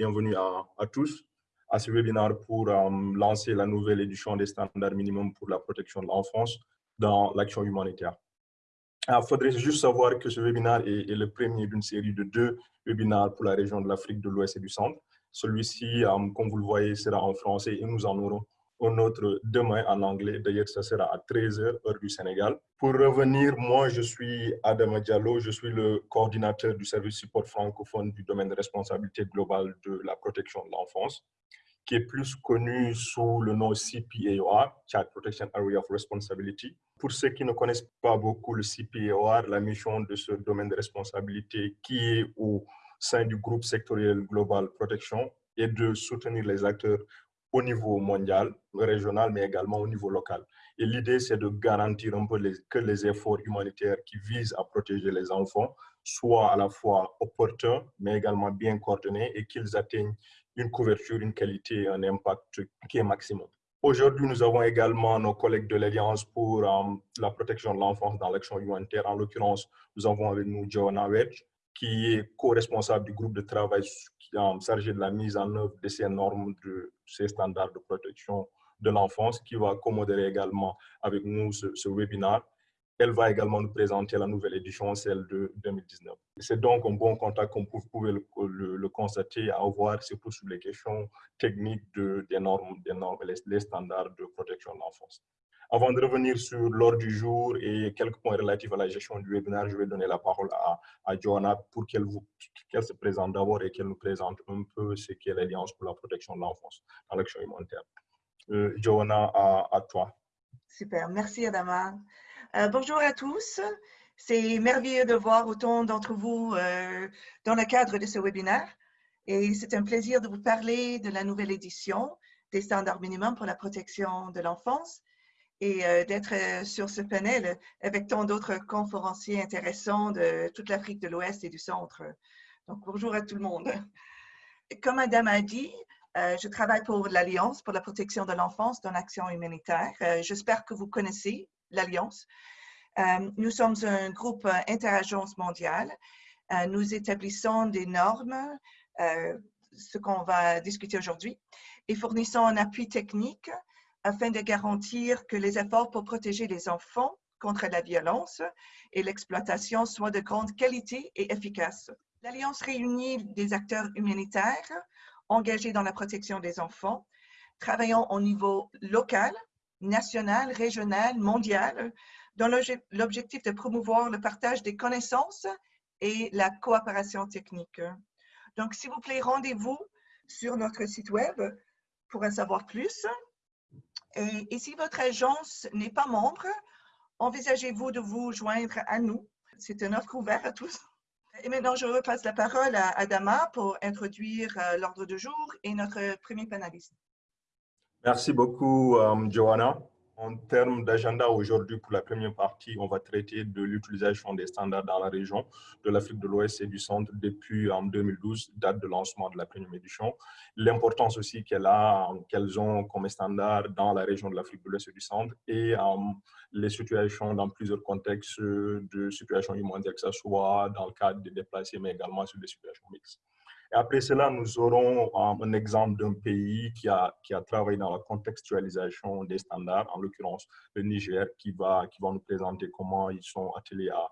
bienvenue à, tous à ce webinaire pour um, lancer la nouvelle édition des standards minimums pour la protection de l'enfance dans l'action humanitaire. Il faudrait juste savoir que ce webinaire est, le premier d'une série de deux webinaires pour la région de l'Afrique de l'Ouest et du Centre. Celui-ci, um, comme vous le voyez, sera en français et nous en aurons un autre demain en anglais. D'ailleurs, ça sera à 13h, heure du Sénégal. Pour revenir, moi, je suis Adam Diallo, je suis le coordinateur du service support francophone du domaine de responsabilité globale de la protection de l'enfance, qui est plus connu sous le nom CPAOR, Child Protection Area of Responsibility. Pour ceux qui ne connaissent pas beaucoup le CPAOR, la mission de ce domaine de responsabilité qui est au sein du groupe sectoriel Global Protection est de soutenir les acteurs au niveau mondial, régional, mais également au niveau local. Et l'idée, c'est de garantir un peu que les efforts humanitaires qui visent à protéger les enfants soient à la fois opportuns, mais également bien coordonnés et qu'ils atteignent une couverture, une qualité un impact qui est maximum. Aujourd'hui, nous avons également nos collègues de l'Alliance pour um, la protection de l'enfance dans l'action humanitaire. En l'occurrence, nous avons avec nous Joanna Wedge, qui est co-responsable du groupe de travail qui est chargé de la mise en œuvre de ces normes, de ces standards de protection de l'enfance, qui va commodérer également avec nous ce, ce, webinaire. Elle va également nous présenter la nouvelle édition, celle de 2019. C'est donc un bon contact, comme vous le, constater, à avoir, surtout sur les questions techniques de, des normes, des normes les, les standards de protection de l'enfance. Avant de revenir sur l'ordre du jour et quelques points relatifs à la gestion du webinaire, je vais donner la parole à, Johanna pour qu'elle qu se présente d'abord et qu'elle nous présente un peu ce qu'est l'Alliance pour la protection de l'enfance dans l'action humanitaire. Euh, Johanna, à, à, toi. Super, merci Adama. Euh, bonjour à tous. C'est merveilleux de voir autant d'entre vous euh, dans le cadre de ce webinaire. Et c'est un plaisir de vous parler de la nouvelle édition des standards minimums pour la protection de l'enfance et euh, d'être euh, sur ce panel avec tant d'autres conférenciers intéressants de toute l'Afrique de l'Ouest et du Centre. Donc, bonjour à tout le monde. Comme Madame a dit, euh, je travaille pour l'Alliance pour la protection de l'enfance dans l'action humanitaire. J'espère que vous connaissez l'Alliance. nous sommes un groupe interagence mondiale. nous établissons des normes, ce qu'on va discuter aujourd'hui, et fournissons un appui technique afin de garantir que les efforts pour protéger les enfants contre la violence et l'exploitation soient de grande qualité et efficaces. L'Alliance réunit des acteurs humanitaires engagés dans la protection des enfants, travaillant au niveau local, national, régional, mondial, dans l'objectif de promouvoir le partage des connaissances et la coopération technique. Donc, s'il vous plaît, rendez-vous sur notre site web pour en savoir plus. Et, et si votre agence n'est pas membre, envisagez-vous de vous joindre à nous? C'est une offre ouverte à tous. Et maintenant, je repasse la parole à Adama pour introduire euh, l'ordre du jour et notre premier panéliste. Merci beaucoup, um, Joanna. En termes d'agenda, aujourd'hui, pour la première partie, on va traiter de l'utilisation des standards dans la région de l'Afrique de l'Ouest et du Centre depuis en 2012, date de lancement de la première édition. L'importance aussi qu'elle a, qu'elles ont comme standards dans la région de l'Afrique de l'Ouest et du Centre et um, les situations dans plusieurs contextes de situations humanitaires, que ce soit dans le cadre des déplacés, mais également sur des situations mixtes. Et après cela, nous aurons un exemple d'un pays qui a, qui a travaillé dans la contextualisation des standards, en l'occurrence le Niger, qui va, qui va nous présenter comment ils sont attelés à,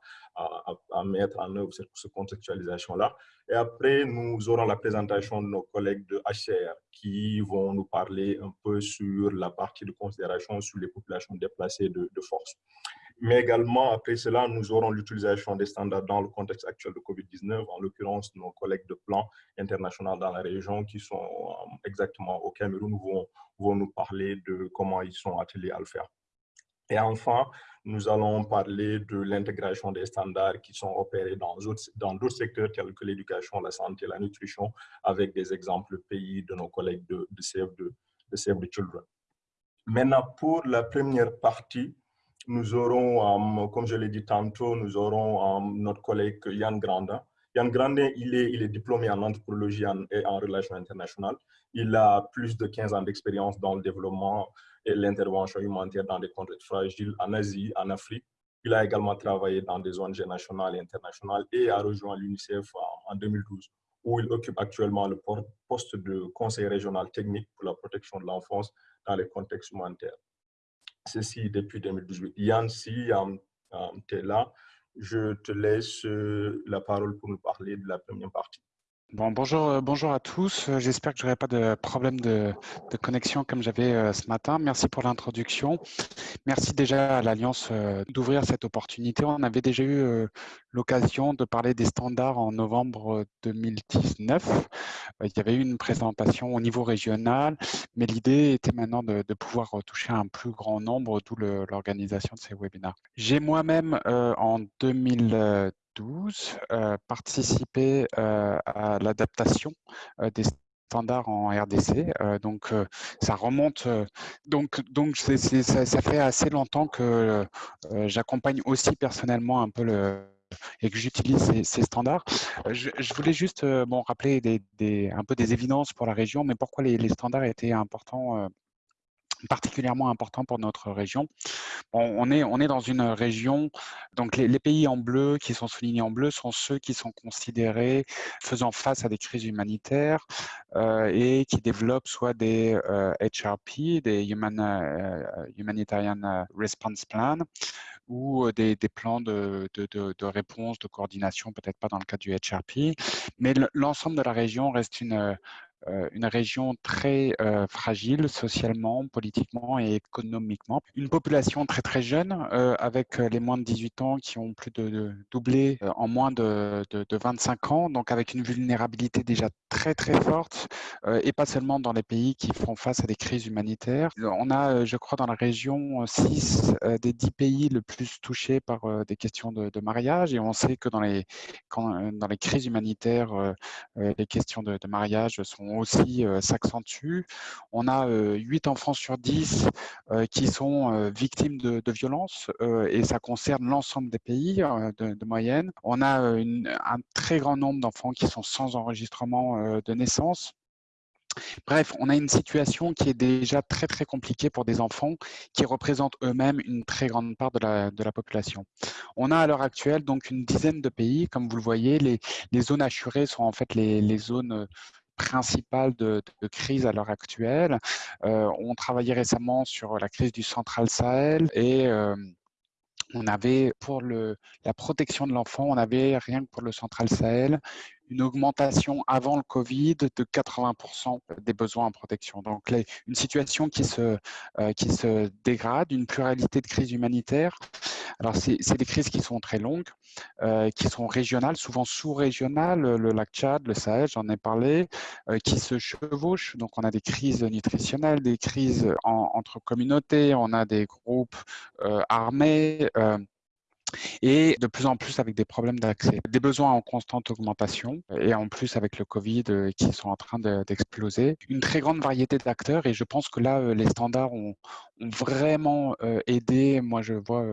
à, mettre en œuvre cette, contextualisation-là. Et après, nous aurons la présentation de nos collègues de HCR qui vont nous parler un peu sur la partie de considération sur les populations déplacées de force. Mais également, après cela, nous aurons l'utilisation des standards dans le contexte actuel de COVID-19, en l'occurrence nos collègues de plan international dans la région qui sont euh, exactement au Cameroun vont, vont nous parler de comment ils sont attelés à le faire. Et enfin, nous allons parler de l'intégration des standards qui sont opérés dans d'autres secteurs tels que l'éducation, la santé, la nutrition, avec des exemples pays de nos collègues de, de, Save, the, de Save the Children. Maintenant, pour la première partie, nous aurons, um, comme je l'ai dit tantôt, nous aurons um, notre collègue Yann Grandin. Yann Grandin, il est, il est diplômé en anthropologie et en relations internationales. Il a plus de 15 ans d'expérience dans le développement et l'intervention humanitaire dans des contextes fragiles en Asie, en Afrique. Il a également travaillé dans des ONG nationales et internationales et a rejoint l'UNICEF en 2012 où il occupe actuellement le poste de conseiller régional technique pour la protection de l'enfance dans les contextes humanitaires. Ceci depuis 2018. Yann, si tu es là, je te laisse la parole pour nous parler de la première partie. Bon, bonjour, euh, bonjour à tous. Euh, j'espère que je n'aurai pas de problème de, de connexion comme j'avais euh, ce matin. Merci pour l'introduction. Merci déjà à l'Alliance d'ouvrir cette opportunité. On avait déjà eu l'occasion de parler des standards en novembre 2019. Il y avait eu une présentation au niveau régional, mais l'idée était maintenant de, pouvoir toucher un plus grand nombre, d'où l'organisation de ces webinaires. J'ai moi-même, en 2019, euh, participer euh, à l'adaptation euh, des standards en RDC. Donc, ça remonte. Donc, donc ça, fait assez longtemps que j'accompagne aussi personnellement un peu et que j'utilise ces, standards. Je, voulais juste bon, rappeler un peu des évidences pour la région, mais pourquoi les standards étaient importants particulièrement important pour notre région. on, est, on est dans une région, donc les, pays en bleu qui sont soulignés en bleu sont ceux qui sont considérés faisant face à des crises humanitaires euh, et qui développent soit des HRP, euh, des euh, Humanitarian Response Plan, ou des, des plans de, de, de, réponse, de coordination, peut-être pas dans le cas du HRP, mais l'ensemble de la région reste une, une région très euh, fragile socialement, politiquement et économiquement. Une population très très jeune, euh, avec les moins de 18 ans qui ont plus de, doublé en moins de, de, 25 ans, donc avec une vulnérabilité déjà très très forte, et pas seulement dans les pays qui font face à des crises humanitaires. On a, je crois, dans la région 6 des 10 pays le plus touchés par des questions de, mariage, et on sait que dans les crises humanitaires, les questions de mariage sont aussi euh, s'accentue. On a 8 euh, enfants sur 10 euh, qui sont victimes de, violences et ça concerne l'ensemble des pays de, moyenne. On a un très grand nombre d'enfants qui sont sans enregistrement de naissance. Bref, on a une situation qui est déjà très très compliquée pour des enfants qui représentent eux-mêmes une très grande part de la, de la, population. On a à l'heure actuelle donc une dizaine de pays, comme vous le voyez, les, zones assurées sont en fait les zones principale de, crise à l'heure actuelle. Euh, on travaillait récemment sur la crise du Central Sahel et euh, on avait pour le, la protection de l'enfant, on avait rien que pour le Central Sahel une augmentation avant le Covid de 80% des besoins en protection. Donc, une situation qui se, euh, qui se dégrade, une pluralité de crises humanitaires. Alors, c'est des crises qui sont très longues, euh, qui sont régionales, souvent sous-régionales, le lac Tchad, le Sahel, j'en ai parlé, euh, qui se chevauchent. Donc, on a des crises nutritionnelles, des crises entre communautés, on a des groupes armés et de plus en plus avec des problèmes d'accès, des besoins en constante augmentation et en plus avec le Covid euh, qui sont en train d'exploser. Une très grande variété d'acteurs et je pense que là, euh, les standards ont vraiment aidé, moi je vois,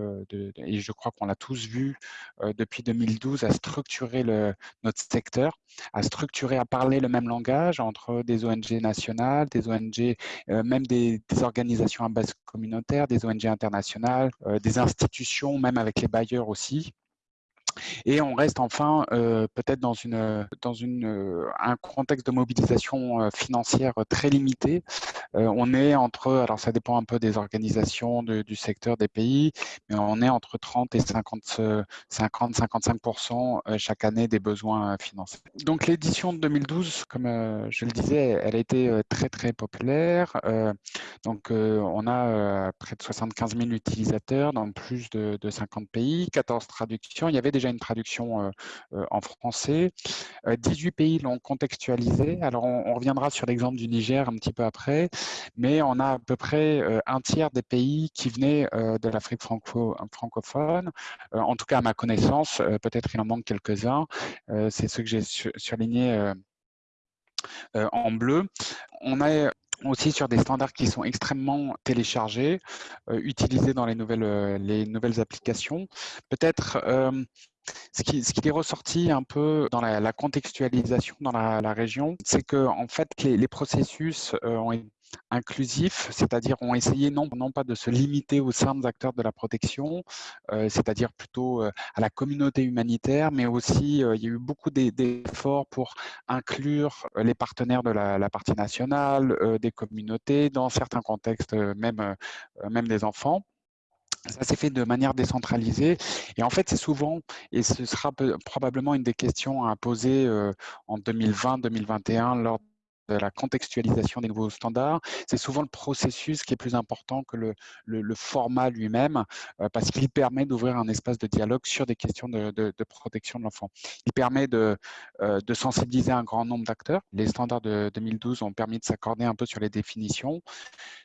et je crois qu'on l'a tous vu depuis 2012, à structurer notre secteur, à structurer, à parler le même langage entre des ONG nationales, des ONG, même des, organisations à base communautaire, des ONG internationales, des institutions, même avec les bailleurs aussi. Et on reste enfin euh, peut-être dans, euh, un contexte de mobilisation euh, financière très limité. on est entre, alors ça dépend un peu des organisations du secteur des pays, mais on est entre 30 et 50, 50 55% chaque année des besoins financiers. Donc l'édition de 2012, comme je le disais, elle a été très très populaire. donc on a près de 75 000 utilisateurs dans plus de, de 50 pays, 14 traductions. Il y avait déjà une traduction euh, euh, en français. 18 euh, pays l'ont contextualisé. Alors, on, reviendra sur l'exemple du Niger un petit peu après, mais on a à peu près un tiers des pays qui venaient de l'Afrique franco francophone. en tout cas, à ma connaissance, peut-être il en manque quelques-uns. C'est ceux que j'ai surlignés en bleu. On a aussi sur des standards qui sont extrêmement téléchargés, utilisés dans les nouvelles applications. Peut-être ce qui, est ressorti un peu dans la, contextualisation dans la, région, c'est que en fait les, processus ont été inclusifs, c'est-à-dire ont essayé non, non pas de se limiter aux simples acteurs de la protection, euh, c'est-à-dire plutôt euh, à la communauté humanitaire, mais aussi euh, il y a eu beaucoup d'efforts pour inclure les partenaires de la, partie nationale, des communautés, dans certains contextes même, même des enfants. Ça s'est fait de manière décentralisée. Et en fait, c'est souvent, et ce sera probablement une des questions à poser en 2020-2021 lors de la contextualisation des nouveaux standards, c'est souvent le processus qui est plus important que le, le, format lui-même, euh, parce qu'il permet d'ouvrir un espace de dialogue sur des questions de, de, protection de l'enfant. Il permet de, euh, de sensibiliser un grand nombre d'acteurs. Les standards de 2012 ont permis de s'accorder un peu sur les définitions,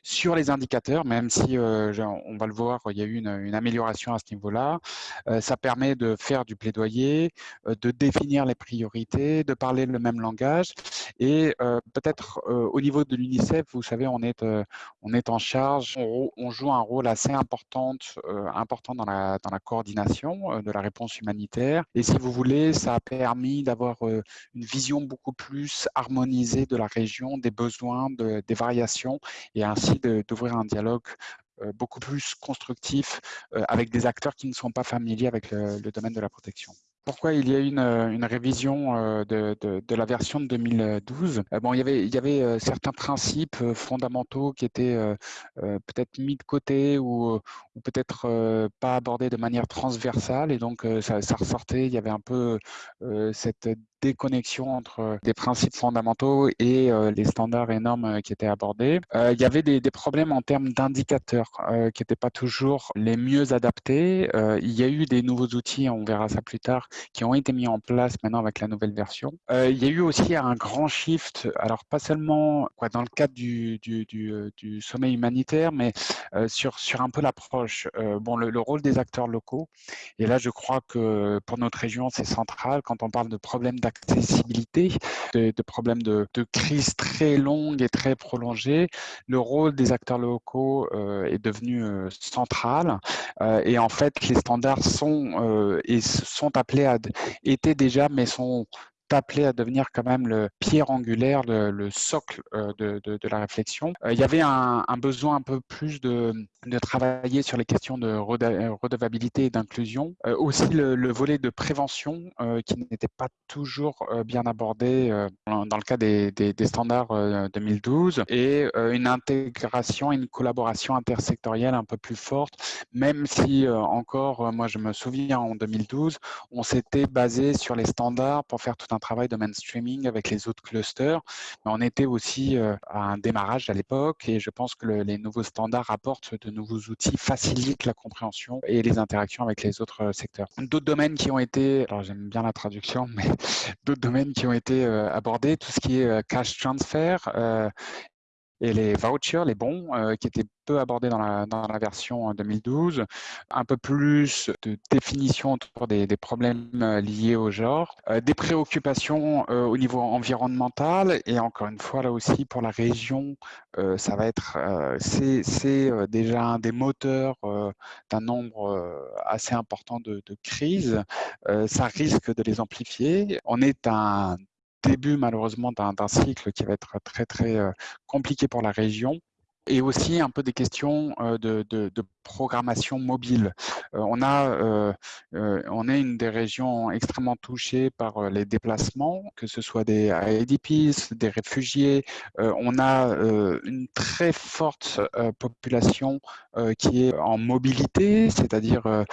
sur les indicateurs, même si, euh, on va le voir, il y a eu une, une amélioration à ce niveau-là. ça permet de faire du plaidoyer, de définir les priorités, de parler le même langage et peut-être euh, au niveau de l'UNICEF, vous savez, on est, euh, on est en charge, on, joue un rôle assez important, euh, important dans, la, dans la coordination de la réponse humanitaire. Et si vous voulez, ça a permis d'avoir une vision beaucoup plus harmonisée de la région, des besoins, des variations, et ainsi d'ouvrir un dialogue beaucoup plus constructif avec des acteurs qui ne sont pas familiers avec le domaine de la protection pourquoi il y a eu une, une révision euh, de, la version de 2012. Euh, bon, il y avait, euh, certains principes fondamentaux qui étaient peut-être mis de côté ou, peut-être pas abordés de manière transversale et donc ça, ressortait, il y avait un peu cette déconnexion entre des principes fondamentaux et les standards et normes qui étaient abordés. il y avait des problèmes en termes d'indicateurs qui n'étaient pas toujours les mieux adaptés. il y a eu des nouveaux outils, on verra ça plus tard, qui ont été mis en place maintenant avec la nouvelle version. Euh, il y a eu aussi un grand shift, alors pas seulement dans le cadre du, euh, sommet humanitaire, mais euh, sur, un peu l'approche. bon, le, le, rôle des acteurs locaux, et là je crois que pour notre région c'est central quand on parle de problèmes d'accessibilité, de, problèmes de, de crise très longue et très prolongée, le rôle des acteurs locaux est devenu central et en fait les standards sont, et sont appelés étaient déjà, mais sont appelés à devenir quand même le pierre angulaire, le, socle euh, de, de, la réflexion. Euh, il y avait un, besoin un peu plus de, de, travailler sur les questions de redevabilité et d'inclusion. Euh, aussi le, volet de prévention qui n'était pas toujours bien abordé dans le cas des, des, standards 2012 et une intégration une collaboration intersectorielle un peu plus forte, même si encore, moi je me souviens en 2012, on s'était basé sur les standards pour faire tout un travail de mainstreaming avec les autres clusters. Mais on était aussi euh, à un démarrage à l'époque et je pense que les nouveaux standards apportent de nouveaux outils, facilitent la compréhension et les interactions avec les autres euh, secteurs. D'autres domaines qui ont été, alors j'aime bien la traduction, mais d'autres domaines qui ont été euh, abordés, tout ce qui est cash transfer et les vouchers, les bons, qui étaient abordé dans la, dans la version 2012, un peu plus de définition autour des, des problèmes euh, liés au genre, euh, des préoccupations euh, au niveau environnemental et encore une fois là aussi pour la région, ça va être c'est déjà un des moteurs d'un nombre assez important de, de crises. ça risque de les amplifier. On est un début malheureusement d'un cycle qui va être très très compliqué pour la région. Et aussi un peu des questions de, de, de programmation mobile. on, a, on est une des régions extrêmement touchées par les déplacements, que ce soit des IDPs, des réfugiés. on a une très forte population qui est en mobilité, c'est-à-dire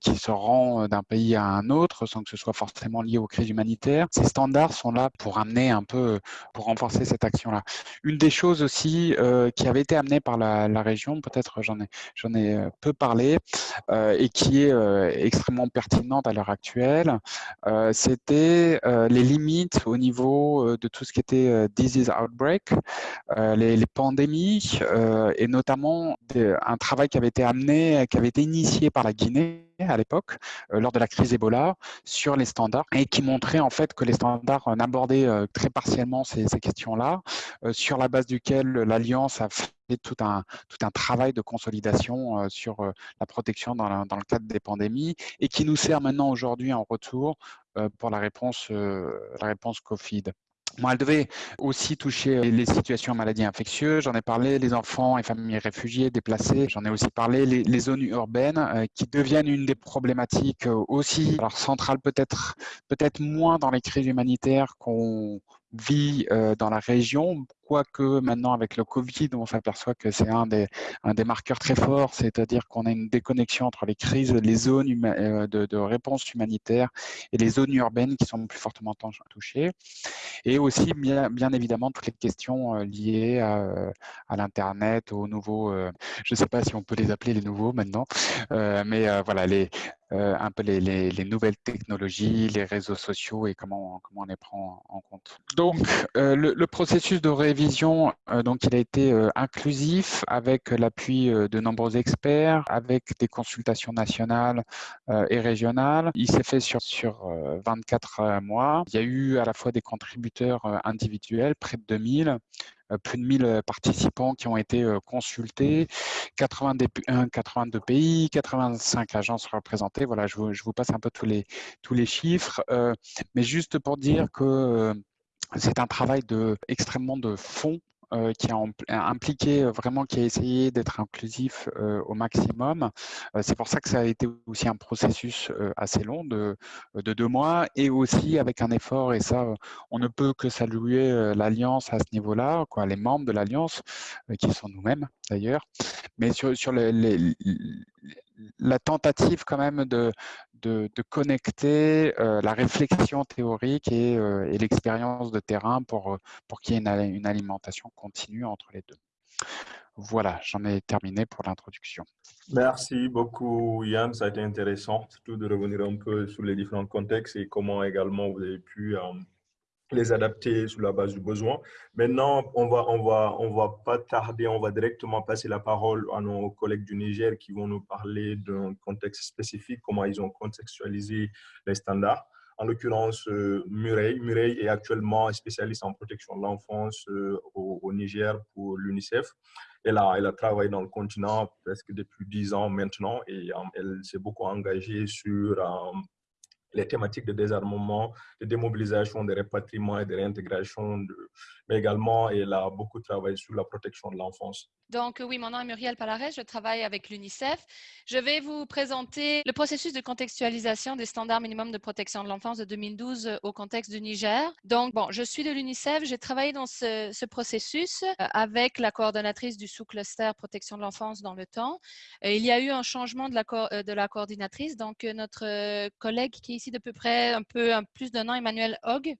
qui se rend d'un pays à un autre sans que ce soit forcément lié aux crises humanitaires. Ces standards sont là pour amener un peu, pour renforcer cette action-là. Une des choses aussi qui avait été amenée par la région, peut-être j'en ai, j'en euh, peu parlé euh, et qui est euh, extrêmement pertinente à l'heure actuelle, c'était les limites au niveau de tout ce qui était disease outbreak, les, pandémies et notamment un travail qui avait été amené, qui avait été initié par la Guinée à l'époque, lors de la crise Ebola, sur les standards et qui montrait en fait que les standards n'abordaient très partiellement ces, questions-là, sur la base duquel l'Alliance a un, tout un travail de consolidation sur la protection dans, le cadre des pandémies et qui nous sert maintenant aujourd'hui en retour pour la réponse Covid. Elle devait aussi toucher euh, les situations en maladies infectieuses. J'en ai parlé, les enfants et familles réfugiés déplacés. J'en ai aussi parlé, les, zones urbaines euh, qui deviennent une des problématiques euh, aussi, alors centrales peut-être, peut-être moins dans les crises humanitaires qu'on vit dans la région, quoique maintenant avec le Covid, on s'aperçoit que c'est un des, un des marqueurs très forts, c'est-à-dire qu'on a une déconnexion entre les crises, les zones de, de, réponse humanitaire et les zones urbaines qui sont plus fortement touchées. Et aussi, bien, bien évidemment, toutes les questions liées à, à l'Internet, aux nouveaux, je ne sais pas si on peut les appeler les nouveaux maintenant, mais voilà, les, euh, un peu les, les, nouvelles technologies, les réseaux sociaux et comment, comment on les prend en compte. Donc, euh, le, processus de révision, euh, donc, il a été inclusif avec l'appui de nombreux experts, avec des consultations nationales et régionales. Il s'est fait sur, sur 24 mois. Il y a eu à la fois des contributeurs individuels, près de 2000, euh, plus de 1000 euh, participants qui ont été euh, consultés, 82 pays, 85 agences représentées. Voilà, je vous, passe un peu tous les, tous les chiffres, mais juste pour dire que c'est un travail de, extrêmement de fond euh, qui a impliqué euh, vraiment, qui a essayé d'être inclusif euh, au maximum. c'est pour ça que ça a été aussi un processus assez long de, de, deux mois et aussi avec un effort, et ça, on ne peut que saluer l'Alliance à ce niveau-là, les membres de l'Alliance, qui sont nous-mêmes d'ailleurs, mais sur, sur les, la tentative quand même de, de, connecter euh, la réflexion théorique et, euh, et l'expérience de terrain pour, euh, pour qu'il y ait une, alimentation continue entre les deux. Voilà, j'en ai terminé pour l'introduction. Merci beaucoup Yann, ça a été intéressant, surtout de revenir un peu sur les différents contextes et comment également vous avez pu les adapter sur la base du besoin. Maintenant, on va, on va, on va pas tarder, on va directement passer la parole à nos collègues du Niger qui vont nous parler d'un contexte spécifique, comment ils ont contextualisé les standards. En l'occurrence, euh, Murray. Murray est actuellement spécialiste en protection de l'enfance euh, au, Niger pour l'UNICEF. Elle a, elle a travaillé dans le continent presque depuis dix ans maintenant et euh, elle s'est beaucoup engagée sur les thématiques de désarmement, de démobilisation, de répatriement et de réintégration, mais également elle a beaucoup travaillé sur la protection de l'enfance. Donc oui, mon nom est Muriel Palares, je travaille avec l'UNICEF. Je vais vous présenter le processus de contextualisation des standards minimums de protection de l'enfance de 2012 au contexte du Niger. Donc bon, je suis de l'UNICEF, j'ai travaillé dans ce, ce, processus euh, avec la coordonnatrice du sous-cluster protection de l'enfance dans le temps. Euh, il y a eu un changement de la, euh, de la coordinatrice, donc notre collègue qui ici de peu près un peu plus d'un an, Emmanuel Hogg,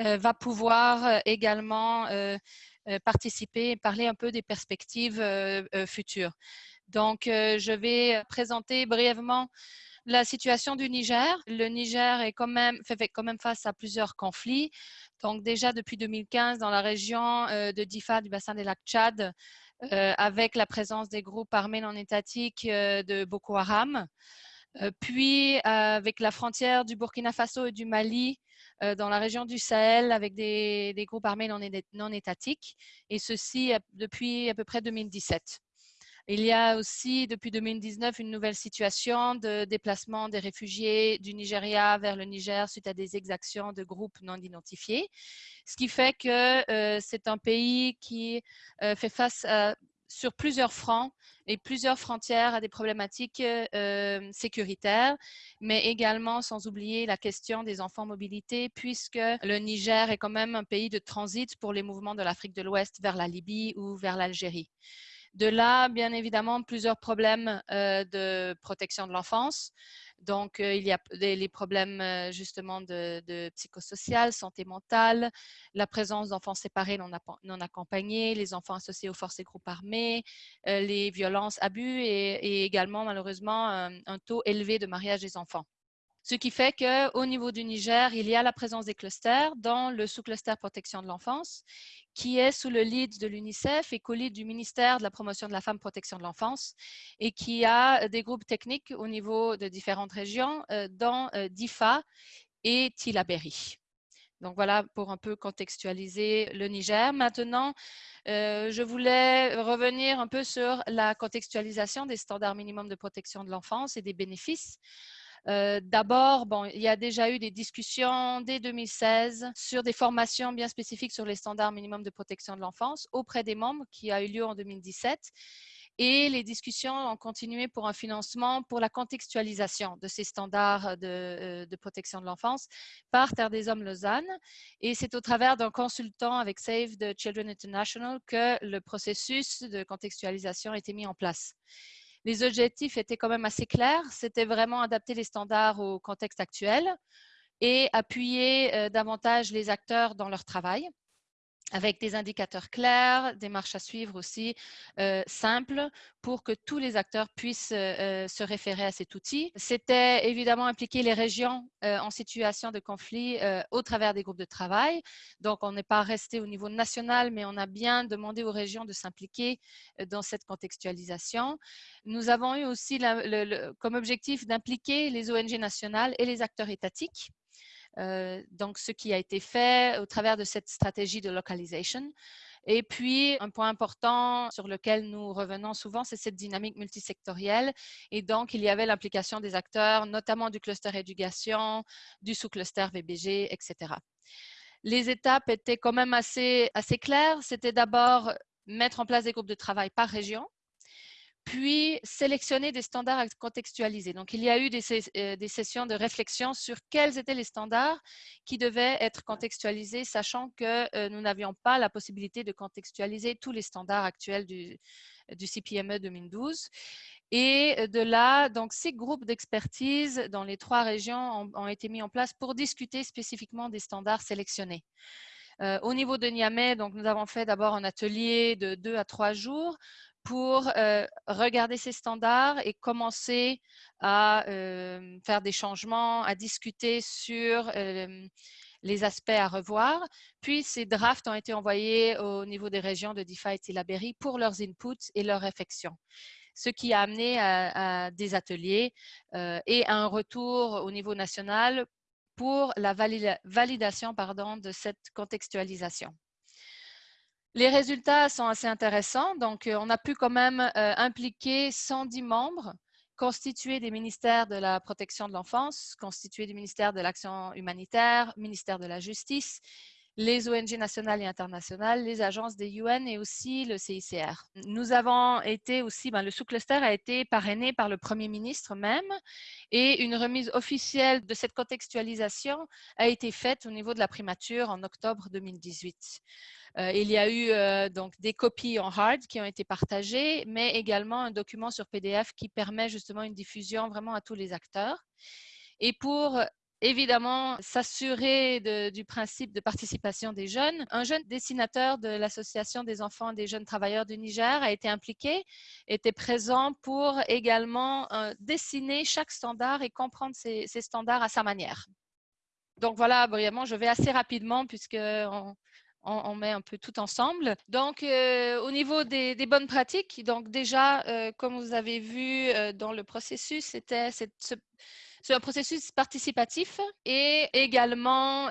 euh, va pouvoir euh, également euh, participer et parler un peu des perspectives futures. Donc, je vais présenter brièvement la situation du Niger. Le Niger est quand même, fait quand même face à plusieurs conflits. Donc, déjà depuis 2015, dans la région de Difa, du bassin des lacs Tchad, avec la présence des groupes armés non étatiques de Boko Haram. Euh, puis avec la frontière du Burkina Faso et du Mali euh, dans la région du Sahel avec des, groupes armés non, étatiques, et ceci depuis à peu près 2017. Il y a aussi depuis 2019 une nouvelle situation de déplacement des réfugiés du Nigeria vers le Niger suite à des exactions de groupes non identifiés, ce qui fait que euh, c'est un pays qui fait face à sur plusieurs fronts et plusieurs frontières à des problématiques euh, sécuritaires, mais également sans oublier la question des enfants mobilité, puisque le Niger est quand même un pays de transit pour les mouvements de l'Afrique de l'Ouest vers la Libye ou vers l'Algérie. De là, bien évidemment, plusieurs problèmes euh, de protection de l'enfance, donc, euh, il y a les problèmes euh, justement de, psychosocial, santé mentale, la présence d'enfants séparés non, accompagnés, les enfants associés aux forces et groupes armés, les violences, abus et, également malheureusement un, taux élevé de mariage des enfants. Ce qui fait qu'au niveau du Niger, il y a la présence des clusters dans le sous-cluster protection de l'enfance, qui est sous le lead de l'UNICEF et co-lead du ministère de la promotion de la femme protection de l'enfance, et qui a des groupes techniques au niveau de différentes régions, euh, dans euh, DIFA et Tilaberi. Donc voilà pour un peu contextualiser le Niger. Maintenant, euh, je voulais revenir un peu sur la contextualisation des standards minimums de protection de l'enfance et des bénéfices. Euh, d'abord, bon, il y a déjà eu des discussions dès 2016 sur des formations bien spécifiques sur les standards minimums de protection de l'enfance auprès des membres qui a eu lieu en 2017 et les discussions ont continué pour un financement pour la contextualisation de ces standards de, euh, de protection de l'enfance par Terre des Hommes Lausanne. Et c'est au travers d'un consultant avec Save the Children International que le processus de contextualisation a été mis en place. Les objectifs étaient quand même assez clairs. C'était vraiment adapter les standards au contexte actuel et appuyer euh, davantage les acteurs dans leur travail avec des indicateurs clairs, des marches à suivre aussi euh, simples pour que tous les acteurs puissent euh, euh, se référer à cet outil. C'était évidemment impliquer les régions en situation de conflit au travers des groupes de travail. Donc, on n'est pas resté au niveau national, mais on a bien demandé aux régions de s'impliquer dans cette contextualisation. Nous avons eu aussi comme objectif d'impliquer les ONG nationales et les acteurs étatiques euh, donc, ce qui a été fait au travers de cette stratégie de localisation. Et puis, un point important sur lequel nous revenons souvent, c'est cette dynamique multisectorielle. Et donc, il y avait l'implication des acteurs, notamment du cluster éducation, du sous-cluster VBG, etc. Les étapes étaient quand même assez, assez claires. C'était d'abord mettre en place des groupes de travail par région, puis sélectionner des standards à contextualiser. Donc, il y a eu euh, des, sessions de réflexion sur quels étaient les standards qui devaient être contextualisés, sachant que euh, nous n'avions pas la possibilité de contextualiser tous les standards actuels du, CPME 2012. Et euh, de là, donc, ces groupes d'expertise dans les trois régions ont, été mis en place pour discuter spécifiquement des standards sélectionnés. au niveau de Niamey, donc, nous avons fait d'abord un atelier de deux à trois jours pour euh, regarder ces standards et commencer à euh, faire des changements, à discuter sur euh, les aspects à revoir. Puis, ces drafts ont été envoyés au niveau des régions de DeFi et Tilaberi pour leurs inputs et leurs réflexions ce qui a amené à, des ateliers et à un retour au niveau national pour la validation pardon, de cette contextualisation. Les résultats sont assez intéressants. Donc, euh, on a pu quand même euh, impliquer 110 membres constitués des ministères de la protection de l'enfance, constitués du ministère de l'action humanitaire, ministère de la justice, les ONG nationales et internationales, les agences des UN et aussi le CICR. Nous avons été aussi, ben, le sous-cluster a été parrainé par le Premier ministre même et une remise officielle de cette contextualisation a été faite au niveau de la primature en octobre 2018. Euh, il y a eu euh, donc des copies en hard qui ont été partagées, mais également un document sur PDF qui permet justement une diffusion vraiment à tous les acteurs. Et pour évidemment s'assurer du principe de participation des jeunes. Un jeune dessinateur de l'Association des enfants des jeunes travailleurs du Niger a été impliqué, était présent pour également euh, dessiner chaque standard et comprendre ces, standards à sa manière. Donc voilà, brièvement, je vais assez rapidement puisque on, met un peu tout ensemble. Donc, euh, au niveau des, bonnes pratiques, donc déjà, euh, comme vous avez vu dans le processus, c'était c'est un processus participatif et également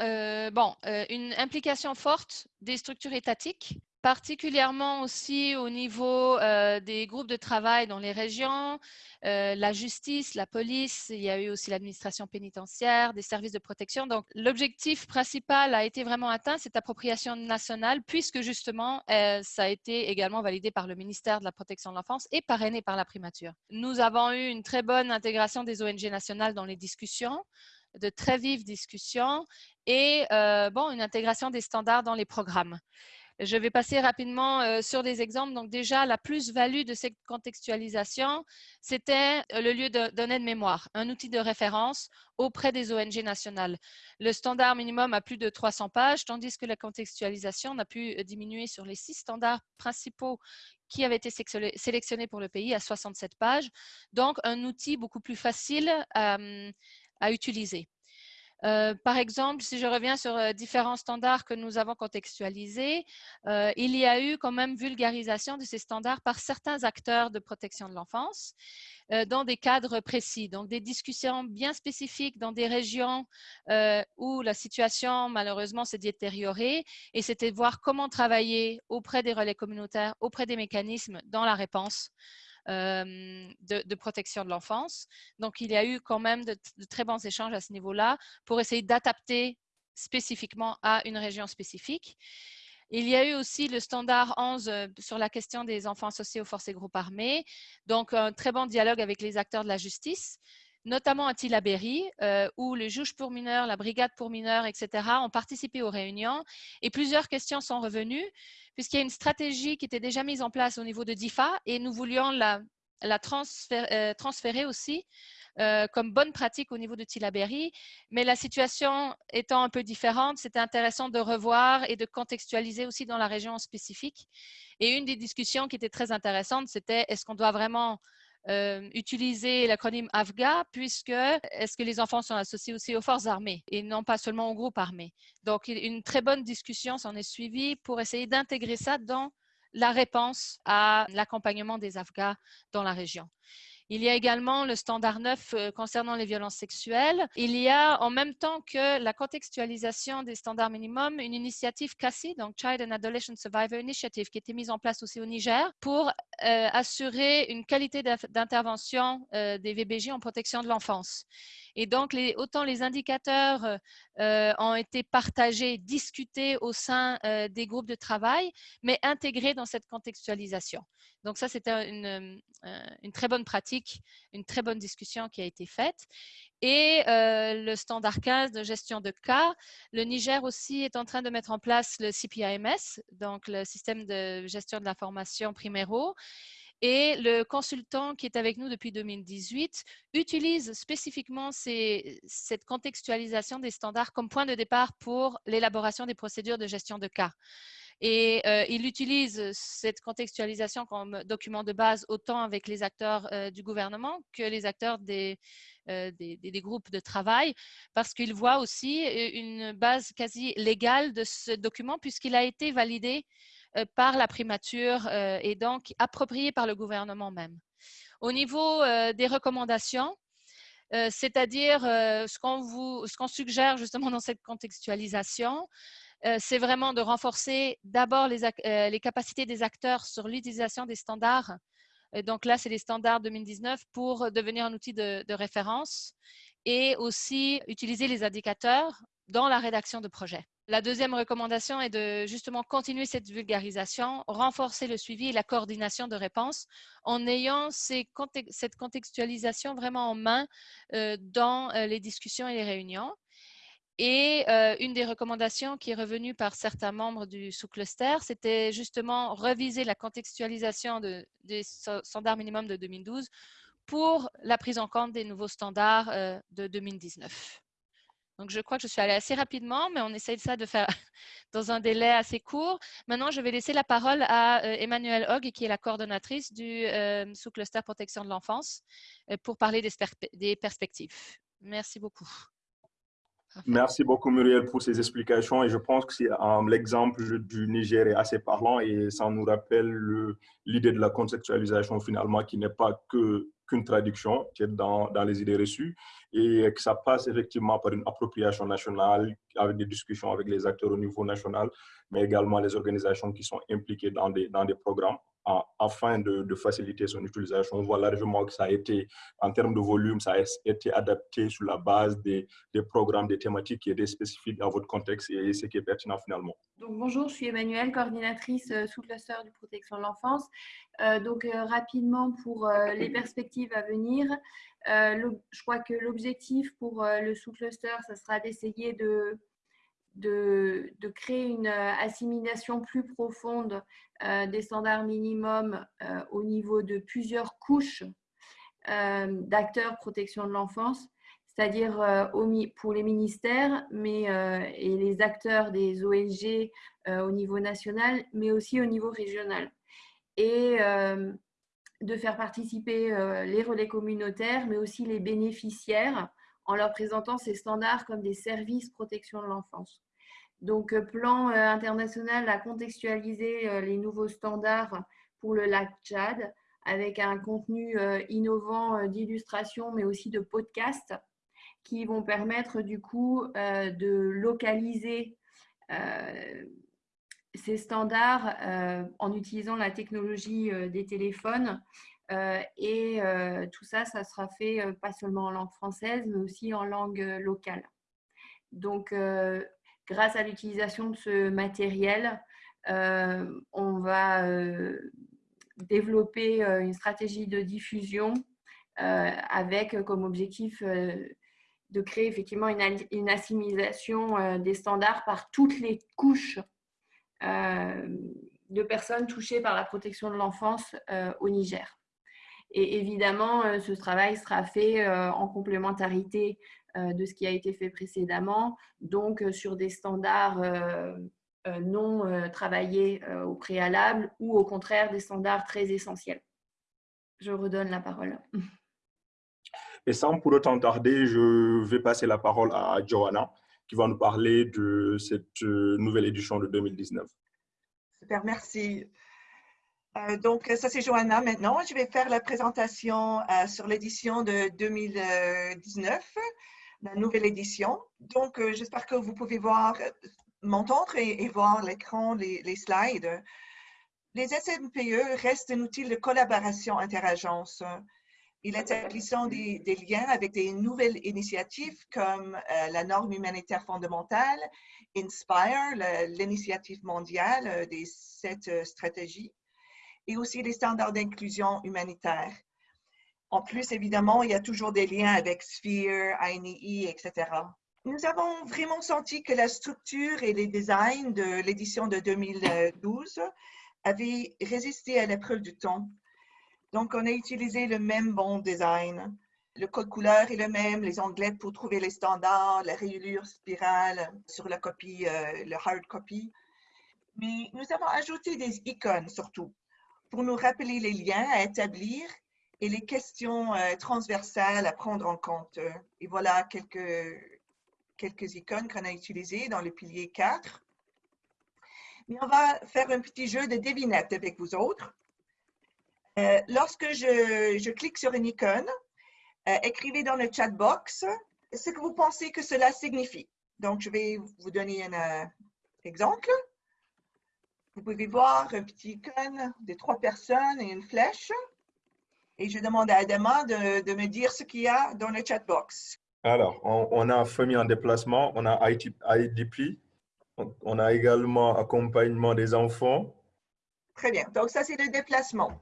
bon, une implication forte des structures étatiques particulièrement aussi au niveau euh, des groupes de travail dans les régions, euh, la justice, la police, il y a eu aussi l'administration pénitentiaire, des services de protection. Donc, l'objectif principal a été vraiment atteint, cette appropriation nationale, puisque justement, euh, ça a été également validé par le ministère de la Protection de l'enfance et parrainé par la primature. Nous avons eu une très bonne intégration des ONG nationales dans les discussions de très vives discussions et bon, une intégration des standards dans les programmes. Je vais passer rapidement euh, sur des exemples. Donc déjà, la plus-value de cette contextualisation, c'était euh, le lieu de données de mémoire, un outil de référence auprès des ONG nationales. Le standard minimum a plus de 300 pages, tandis que la contextualisation a pu euh, diminuer sur les six standards principaux qui avaient été sélectionnés pour le pays à 67 pages. Donc, un outil beaucoup plus facile à utiliser. Euh, par exemple, si je reviens sur euh, différents standards que nous avons contextualisés, euh, il y a eu quand même vulgarisation de ces standards par certains acteurs de protection de l'enfance dans des cadres précis. Donc, des discussions bien spécifiques dans des régions où la situation, malheureusement, s'est détériorée et c'était voir comment travailler auprès des relais communautaires, auprès des mécanismes dans la réponse de, protection de l'enfance. Donc, il y a eu quand même de, très bons échanges à ce niveau-là pour essayer d'adapter spécifiquement à une région spécifique. Il y a eu aussi le standard 11 sur la question des enfants associés aux forces et groupes armés. Donc, un très bon dialogue avec les acteurs de la justice notamment à Tillabéri, euh, où le juge pour mineurs, la brigade pour mineurs, etc., ont participé aux réunions et plusieurs questions sont revenues, puisqu'il y a une stratégie qui était déjà mise en place au niveau de DIFA et nous voulions la, euh, transférer, aussi euh, comme bonne pratique au niveau de Tillabéri. Mais la situation étant un peu différente, c'était intéressant de revoir et de contextualiser aussi dans la région spécifique. Et une des discussions qui était très intéressante, c'était est-ce qu'on doit vraiment euh, utiliser l'acronyme AFGA puisque est-ce que les enfants sont associés aussi aux forces armées et non pas seulement aux groupes armés? Donc, une très bonne discussion s'en est suivie pour essayer d'intégrer ça dans la réponse à l'accompagnement des AFGA dans la région. Il y a également le standard 9 euh, concernant les violences sexuelles. Il y a en même temps que la contextualisation des standards minimums, une initiative CASI, donc Child and Adolescent Survivor Initiative, qui a été mise en place aussi au Niger pour euh, assurer une qualité d'intervention euh, des VBJ en protection de l'enfance. Et donc, les, autant les indicateurs ont été partagés, discutés au sein des groupes de travail, mais intégrés dans cette contextualisation. Donc ça, c'était une, très bonne pratique, une très bonne discussion qui a été faite. Et le standard 15 de gestion de cas, le Niger aussi est en train de mettre en place le CPIMS, donc le système de gestion de l'information primaire. Et le consultant qui est avec nous depuis 2018 utilise spécifiquement cette contextualisation des standards comme point de départ pour l'élaboration des procédures de gestion de cas. Et euh, il utilise cette contextualisation comme document de base autant avec les acteurs euh, du gouvernement que les acteurs euh, des, groupes de travail, parce qu'il voit aussi une base quasi légale de ce document puisqu'il a été validé par la primature et donc approprié par le gouvernement même. Au niveau des recommandations, c'est-à-dire ce qu'on suggère justement dans cette contextualisation, euh, c'est vraiment de renforcer d'abord les, euh, les, capacités des acteurs sur l'utilisation des standards. donc là, c'est les standards 2019 pour devenir un outil de, référence et aussi utiliser les indicateurs dans la rédaction de projets. La deuxième recommandation est de justement continuer cette vulgarisation, renforcer le suivi et la coordination de réponses en ayant cette contextualisation vraiment en main euh, dans les discussions et les réunions. Et euh, une des recommandations qui est revenue par certains membres du sous-cluster, c'était justement reviser la contextualisation des standards minimums de 2012 pour la prise en compte des nouveaux standards euh, de 2019. Donc, je crois que je suis allée assez rapidement, mais on essaye ça de faire dans un délai assez court. Maintenant, je vais laisser la parole à euh, Emmanuelle Hogg, qui est la coordonnatrice du sous-cluster protection de l'enfance, pour parler des perspectives. Merci beaucoup. Merci beaucoup Muriel pour ces explications. Et je pense que l'exemple du Niger est assez parlant et ça nous rappelle l'idée de la conceptualisation finalement qui n'est pas qu'une traduction qui est dans, dans, les idées reçues et que ça passe effectivement par une appropriation nationale avec des discussions avec les acteurs au niveau national mais également les organisations qui sont impliquées dans des, dans des programmes afin de, faciliter son utilisation. On voit largement que ça a été, en termes de volume, ça a été adapté sur la base des, programmes, des thématiques qui étaient spécifiques à votre contexte et ce qui est pertinent finalement. Donc, bonjour, je suis Emmanuelle, coordinatrice euh, sous cluster du protection de l'enfance. Euh, donc, euh, rapidement, pour les perspectives à venir, je crois que l'objectif pour le sous-cluster, ce sera d'essayer de de, créer une euh, assimilation plus profonde euh, des standards minimums euh, au niveau de plusieurs couches d'acteurs protection de l'enfance, c'est-à-dire pour les ministères mais, et les acteurs des ONG au niveau national, mais aussi au niveau régional. Et de faire participer les relais communautaires, mais aussi les bénéficiaires en leur présentant ces standards comme des services protection de l'enfance. Donc, plan international a contextualisé les nouveaux standards pour le lac Tchad avec un contenu innovant d'illustration, mais aussi de podcast qui vont permettre du coup de localiser ces standards en utilisant la technologie des téléphones. et tout ça, ça sera fait pas seulement en langue française, mais aussi en langue locale. Donc, grâce à l'utilisation de ce matériel, on va développer une stratégie de diffusion avec comme objectif de créer effectivement une, assimilation des standards par toutes les couches de personnes touchées par la protection de l'enfance au Niger. Et évidemment, ce travail sera fait en complémentarité de ce qui a été fait précédemment, donc sur des standards non travaillés au préalable ou au contraire des standards très essentiels. Je redonne la parole. Et sans pour autant tarder, je vais passer la parole à Johanna, qui va nous parler de cette euh, nouvelle édition de 2019. Super, merci. Euh, donc, ça c'est Johanna maintenant. Je vais faire la présentation euh, sur l'édition de 2019, la nouvelle édition. Donc, j'espère que vous pouvez voir, m'entendre et, voir l'écran, les, slides. Les SMPE restent un outil de collaboration interagence il établissant des, des, liens avec des nouvelles initiatives comme euh, la norme humanitaire fondamentale, INSPIRE, l'initiative mondiale euh, des sept euh, stratégies, et aussi les standards d'inclusion humanitaire. En plus, évidemment, il y a toujours des liens avec Sphere, INEE, etc. Nous avons vraiment senti que la structure et les designs de l'édition de 2012 avaient résisté à l'épreuve du temps donc, on a utilisé le même bon design. Le code couleur est le même, les onglets pour trouver les standards, la rayure spirale sur la copie, euh, le hard copy. Mais nous avons ajouté des icônes surtout pour nous rappeler les liens à établir et les questions euh, transversales à prendre en compte. Et voilà quelques, quelques icônes qu'on a utilisées dans le pilier 4. Mais on va faire un petit jeu de devinette avec vous autres. Euh, lorsque je, clique sur une icône, euh, écrivez dans le chat box ce que vous pensez que cela signifie. Donc, je vais vous donner un exemple. Vous pouvez voir un petit icône de trois personnes et une flèche. Et je demande à Adama de, me dire ce qu'il y a dans le chat box. Alors, on, a famille en déplacement, on a IDP, on a également accompagnement des enfants. Très bien. Donc, ça, c'est le déplacement.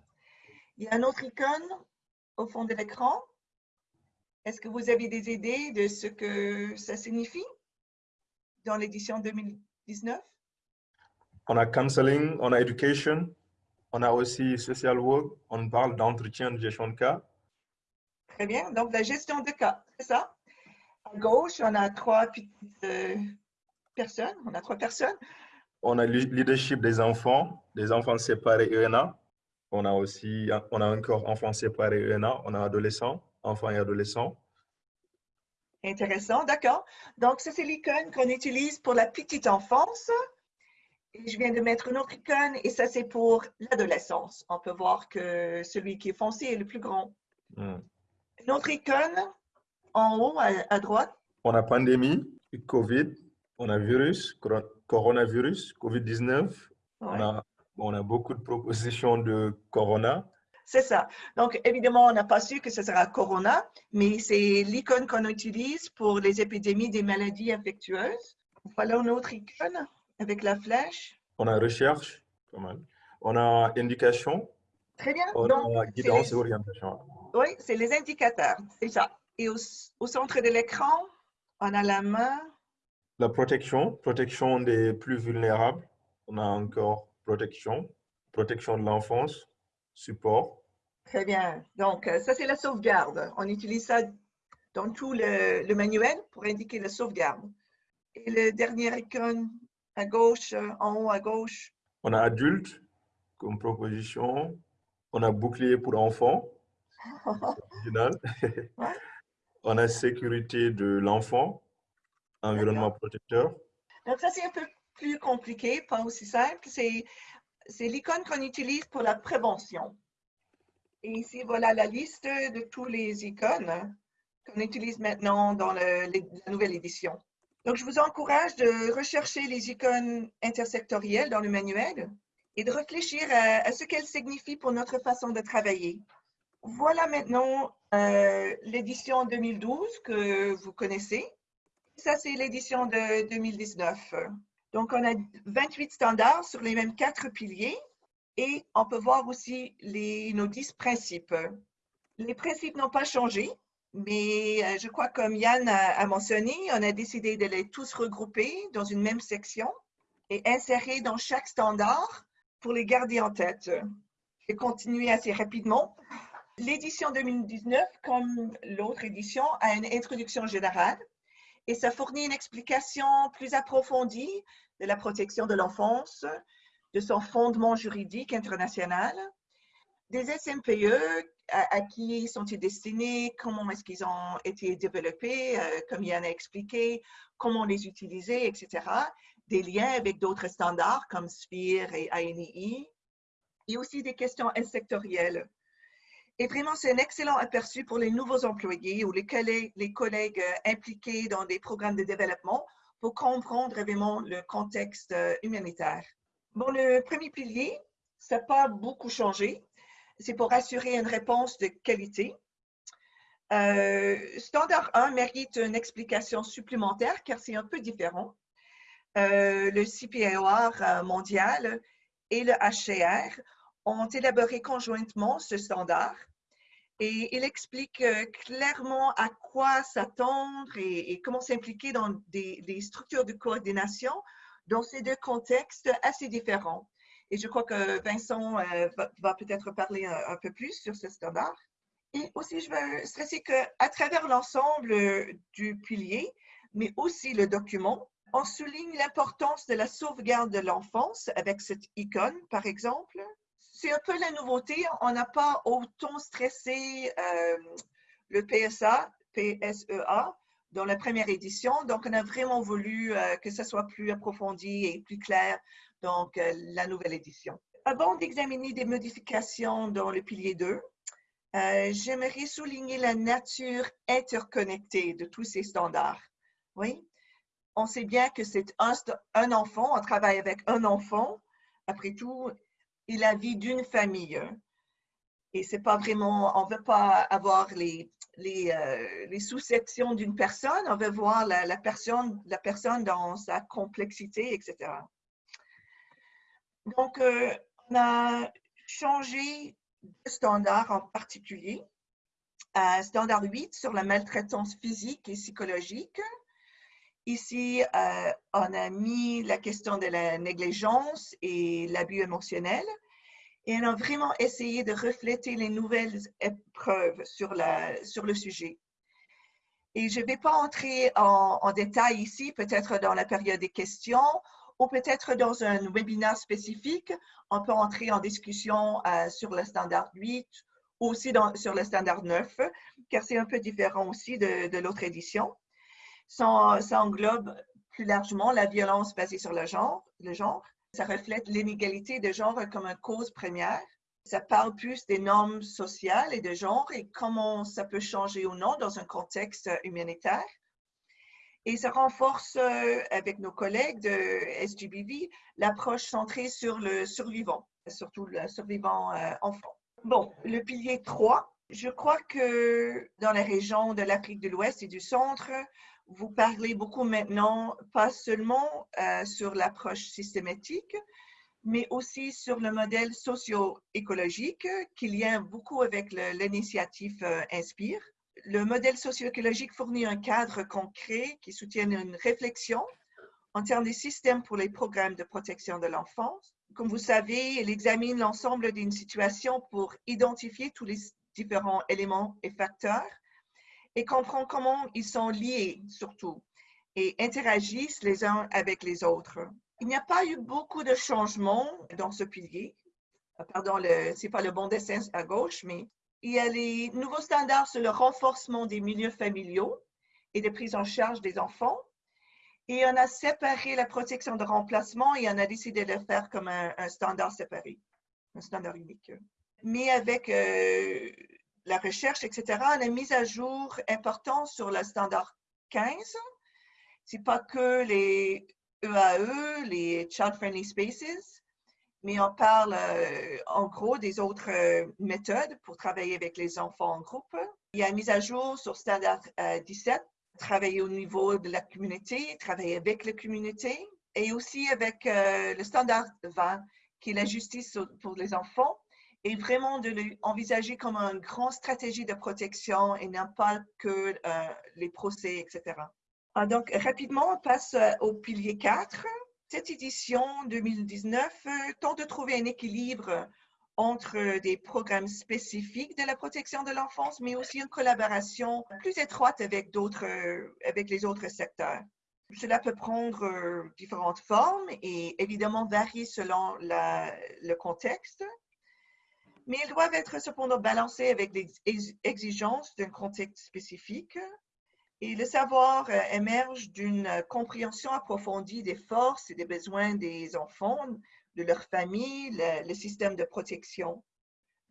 Il y a un autre icône au fond de l'écran. Est-ce que vous avez des idées de ce que ça signifie dans l'édition 2019? On a counseling, on a education, on a aussi social work, on parle d'entretien de gestion de cas. Très bien, donc la gestion de cas, c'est ça? À gauche, on a trois petites euh, personnes, on a trois personnes. On a le leadership des enfants, des enfants séparés ENA. On a aussi, on a encore enfants séparés ENA, on a adolescents, enfants et adolescents. Intéressant, d'accord. Donc, ça, c'est l'icône qu'on utilise pour la petite enfance. Je viens de mettre une autre icône et ça, c'est pour l'adolescence. On peut voir que celui qui est foncé est le plus grand. Hmm. Une autre icône en haut à, droite. On a pandémie, COVID, on a virus, coronavirus, COVID-19. On a on a beaucoup de propositions de Corona. C'est ça. Donc, évidemment, on n'a pas su que ce sera Corona, mais c'est l'icône qu'on utilise pour les épidémies des maladies infectieuses. Voilà une autre icône avec la flèche. On a recherche, pas mal. On a indication. Très bien. On a guidance et orientation. Oui, c'est les indicateurs, c'est ça. Et au, au centre de l'écran, on a la main. La protection, protection des plus vulnérables. On a encore protection, protection de l'enfance, support. Très bien. Donc, euh, ça, c'est la sauvegarde. On utilise ça dans tout le, manuel pour indiquer la sauvegarde. Et le dernier icône à gauche, euh, en haut à gauche. On a adulte comme proposition. On a bouclier pour enfants. On a sécurité de l'enfant, environnement protecteur. Donc, ça, c'est un peu plus compliqué, pas aussi simple. C'est l'icône qu'on utilise pour la prévention. Et ici, voilà la liste de tous les icônes qu'on utilise maintenant dans la nouvelle édition. Donc, je vous encourage de rechercher les icônes intersectorielles dans le manuel et de réfléchir à, ce qu'elles signifient pour notre façon de travailler. Voilà maintenant euh, l'édition 2012 que vous connaissez. Ça, c'est l'édition de 2019. Donc, on a 28 standards sur les mêmes quatre piliers et on peut voir aussi les, nos 10 principes. Les principes n'ont pas changé, mais euh, je crois, comme Yann a, mentionné, on a décidé de les tous regrouper dans une même section et insérer dans chaque standard pour les garder en tête. Je vais continuer assez rapidement. L'édition 2019, comme l'autre édition, a une introduction générale et ça fournit une explication plus approfondie de la protection de l'enfance, de son fondement juridique international, des SMPE, à, qui sont-ils destinés, comment est-ce qu'ils ont été développés, euh, comme Yann a expliqué, comment les utiliser, etc. Des liens avec d'autres standards comme SPIR et ANII, et aussi des questions sectorielles. Et vraiment, c'est un excellent aperçu pour les nouveaux employés ou les collègues, les collègues euh, impliqués dans des programmes de développement pour comprendre vraiment le contexte euh, humanitaire. Bon, le premier pilier, ça n'a pas beaucoup changé c'est pour assurer une réponse de qualité. Euh, standard 1 mérite une explication supplémentaire car c'est un peu différent. Euh, le CPAOR euh, mondial et le HCR ont élaboré conjointement ce standard et il explique clairement à quoi s'attendre et, comment s'impliquer dans des, des, structures de coordination dans ces deux contextes assez différents. Et je crois que Vincent euh, va, peut-être parler un, peu plus sur ce standard. Et aussi, je veux stresser qu'à travers l'ensemble euh, du pilier, mais aussi le document, on souligne l'importance de la sauvegarde de l'enfance avec cette icône, par exemple. C'est un peu la nouveauté. On n'a pas autant stressé euh, le PSA, PSEA, dans la première édition. Donc, on a vraiment voulu que ça soit plus approfondi et plus clair donc euh, la nouvelle édition. Avant d'examiner des modifications dans le pilier 2, euh, j'aimerais souligner la nature interconnectée de tous ces standards. Oui, on sait bien que c'est un, enfant, on travaille avec un enfant. Après tout, il a vie d'une famille. Et c'est pas vraiment, on veut pas avoir les, euh, sous-sections d'une personne, on veut voir personne, la personne dans sa complexité, etc. Donc, euh, on a changé de standard en particulier. Un standard 8 sur la maltraitance physique et psychologique. Ici, euh, on a mis la question de la négligence et l'abus émotionnel. Et on a vraiment essayé de refléter les nouvelles épreuves sur, le sujet. Et je ne vais pas entrer en, en détail ici, peut-être dans la période des questions ou peut-être dans un webinaire spécifique, on peut entrer en discussion euh, sur le standard 8 ou aussi sur le standard 9, car c'est un peu différent aussi de, l'autre édition. Ça, englobe plus largement la violence basée sur le genre, le genre. Ça reflète l'inégalité de genre comme une cause première. Ça parle plus des normes sociales et de genre et comment ça peut changer ou non dans un contexte humanitaire. Et ça renforce euh, avec nos collègues de SGBV l'approche centrée sur le survivant, surtout le survivant euh, enfant. Bon, le pilier 3, je crois que dans la région de l'Afrique de l'Ouest et du Centre, vous parlez beaucoup maintenant, pas seulement euh, sur l'approche systématique, mais aussi sur le modèle socio-écologique qui lien beaucoup avec l'initiative Inspire le modèle socio-écologique fournit un cadre concret qui soutient une réflexion en termes des systèmes pour les programmes de protection de l'enfance. Comme vous savez, il examine l'ensemble d'une situation pour identifier tous les différents éléments et facteurs et comprend comment ils sont liés surtout et interagissent les uns avec les autres. Il n'y a pas eu beaucoup de changements dans ce pilier. Pardon, ce n'est pas le bon dessin à gauche, mais Il y a les nouveaux standards sur le renforcement des milieux familiaux et de prise en charge des enfants. Et on a séparé la protection de remplacement et on a décidé de le faire comme un, standard séparé, un standard unique. Mais avec euh, la recherche, etc., on a mis à jour important sur le standard 15. C'est pas que les EAE, e, les Child Friendly Spaces, mais on parle euh, en gros des autres euh, méthodes pour travailler avec les enfants en groupe. Il y a une mise à jour sur standard 17 travailler au niveau de la communauté, travailler avec la communauté et aussi avec euh, le standard 20, qui est la justice pour les enfants, et vraiment de l'envisager comme une grande stratégie de protection et non pas que euh, les procès, etc. Ah, donc, rapidement, on passe euh, au pilier 4. Cette édition 2019 tente de trouver un équilibre entre des programmes spécifiques de la protection de l'enfance, mais aussi une collaboration plus étroite avec avec les autres secteurs. Cela peut prendre euh, différentes formes et évidemment varier selon le contexte, mais elles doivent être cependant balancées avec les exigences d'un contexte spécifique. Et le savoir euh, émerge d'une compréhension approfondie des forces et des besoins des enfants, de leur famille, le, système de protection.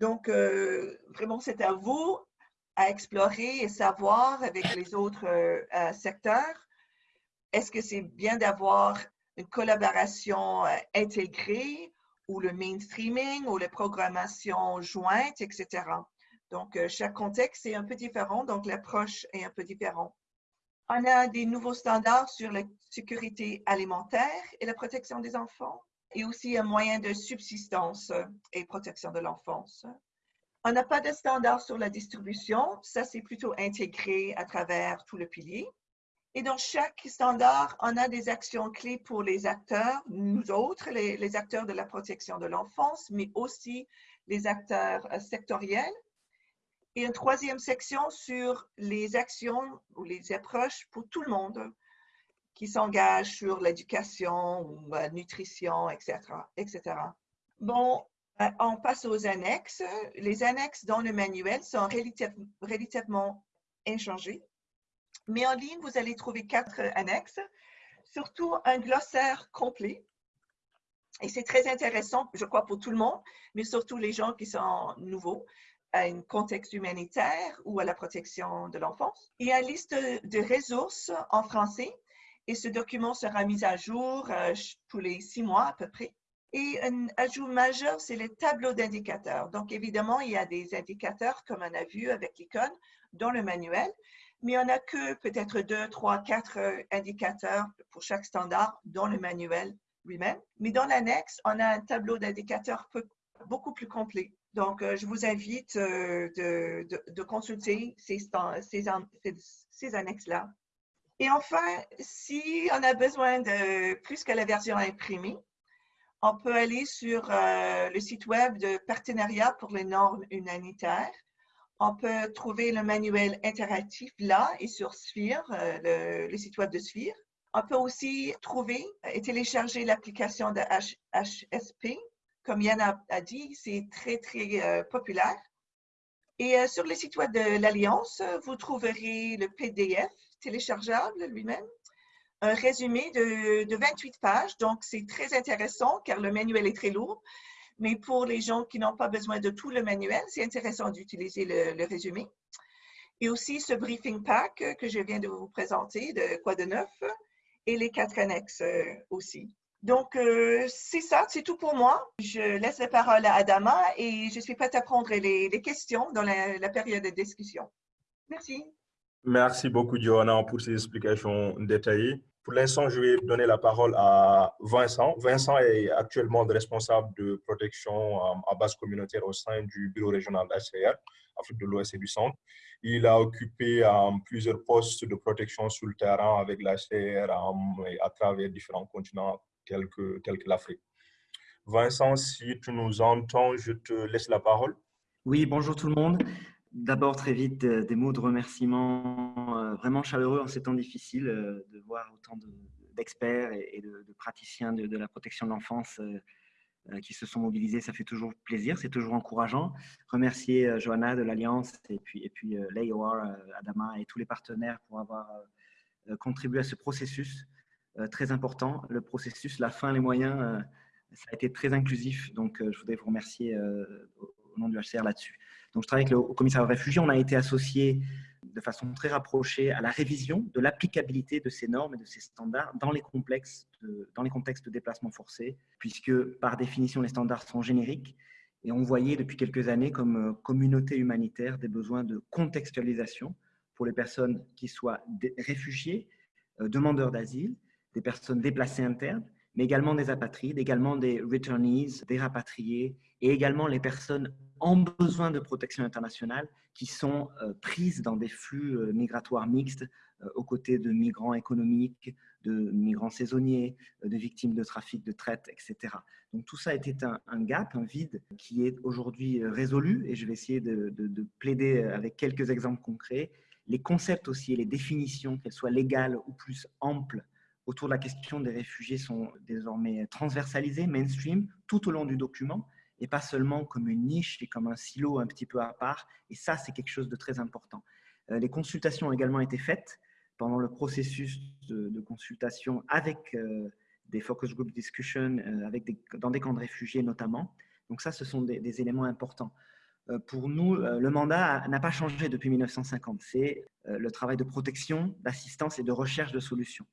Donc, euh, vraiment, c'est à vous à explorer et savoir avec les autres euh, secteurs. Est-ce que c'est bien d'avoir une collaboration intégrée ou le mainstreaming ou la programmation jointe, etc. Donc, chaque contexte est un peu différent, donc l'approche est un peu différente. On a des nouveaux standards sur la sécurité alimentaire et la protection des enfants et aussi un moyen de subsistance et protection de l'enfance. On n'a pas de standard sur la distribution, ça c'est plutôt intégré à travers tout le pilier. Et dans chaque standard, on a des actions clés pour les acteurs, nous autres, les, acteurs de la protection de l'enfance, mais aussi les acteurs euh, sectoriels. Et une troisième section sur les actions ou les approches pour tout le monde, qui s'engagent sur l'éducation ou la nutrition, etc., etc. Bon, euh, on passe aux annexes. Les annexes dans le manuel sont relativement inchangées. Mais en ligne, vous allez trouver quatre annexes, surtout un glossaire complet. Et c'est très intéressant, je crois, pour tout le monde, mais surtout les gens qui sont nouveaux à un contexte humanitaire ou à la protection de l'enfance. Il y a une liste de ressources en français et ce document sera mis à jour euh, tous les six mois à peu près. Et un ajout majeur, c'est les tableaux d'indicateurs. Donc, évidemment, il y a des indicateurs, comme on a vu avec l'icône, dans le manuel, mais on n'a que peut-être deux, trois, quatre euh, indicateurs pour chaque standard dans le manuel lui-même. Mais dans l'annexe, on a un tableau d'indicateurs beaucoup plus complet. Donc, euh, je vous invite de, consulter ces, annexes-là. Et enfin, si on a besoin de plus que la version imprimée, on peut aller sur euh, le site web de Partenariat pour les normes humanitaires. On peut trouver le manuel interactif là et sur Sphere, euh, le, site web de Sphere. On peut aussi trouver et télécharger l'application de HSP. Comme Yann a, dit, c'est très, très euh, populaire. Et sur le site web de l'Alliance, vous trouverez le PDF téléchargeable lui-même, un résumé de, 28 pages. Donc, c'est très intéressant car le manuel est très lourd. Mais pour les gens qui n'ont pas besoin de tout le manuel, c'est intéressant d'utiliser le, résumé. Et aussi ce briefing pack que je viens de vous présenter, de quoi de neuf, et les quatre annexes euh, aussi. Donc, euh, c'est ça, c'est tout pour moi. Je laisse la parole à Adama et je suis prête à prendre les, questions dans la, période de discussion. Merci. Merci beaucoup, Johanna, pour ces explications détaillées. Pour l'instant, je vais donner la parole à Vincent. Vincent est actuellement le responsable de protection à base communautaire au sein du bureau régional d'HCR, Afrique de l'Ouest et du Centre. Il a occupé euh, plusieurs postes de protection sur le terrain avec l'HCR euh, à travers différents continents tels que, l'Afrique. Vincent, si tu nous entends, je te laisse la parole. Oui, bonjour tout le monde. D'abord, très vite, des mots de remerciement euh, vraiment chaleureux en ces temps difficiles, euh, de voir autant d'experts et de, praticiens de, la protection de l'enfance euh, qui se sont mobilisés. Ça fait toujours plaisir, c'est toujours encourageant. Remercier Johanna de l'Alliance et puis, et puis Adama et tous les partenaires pour avoir contribué à ce processus très important. Le processus, la fin, les moyens, ça a été très inclusif. Donc, je voudrais vous remercier au nom du HCR là-dessus. Donc, je travaille avec le commissaire de réfugiés. On a été associé de façon très rapprochée à la révision de l'applicabilité de ces normes et de ces standards dans les, complexes dans les contextes de déplacement forcé, puisque par définition, les standards sont génériques et on voyait depuis quelques années comme euh, communauté humanitaire des besoins de contextualisation pour les personnes qui soient réfugiés, euh, demandeurs d'asile, des personnes déplacées internes, mais également des apatrides, également des returnees, des rapatriés, et également les personnes en besoin de protection internationale qui sont euh, prises dans des flux euh, migratoires mixtes euh, aux côtés de migrants économiques, de migrants saisonniers, de victimes de trafic, de traite, etc. Donc tout ça était un, un gap, un vide qui est aujourd'hui résolu et je vais essayer de, de, plaider avec quelques exemples concrets. Les concepts aussi et les définitions, qu'elles soient légales ou plus amples, autour de la question des réfugiés sont désormais transversalisées, mainstream, tout au long du document et pas seulement comme une niche et comme un silo un petit peu à part. Et ça, c'est quelque chose de très important. Euh, les consultations ont également été faites pendant le processus de, consultation avec euh, des focus group discussions, euh, dans des camps de réfugiés notamment. Donc ça, ce sont des, éléments importants. Pour nous, le mandat n'a pas changé depuis 1950. C'est le travail de protection, d'assistance et de recherche de solutions.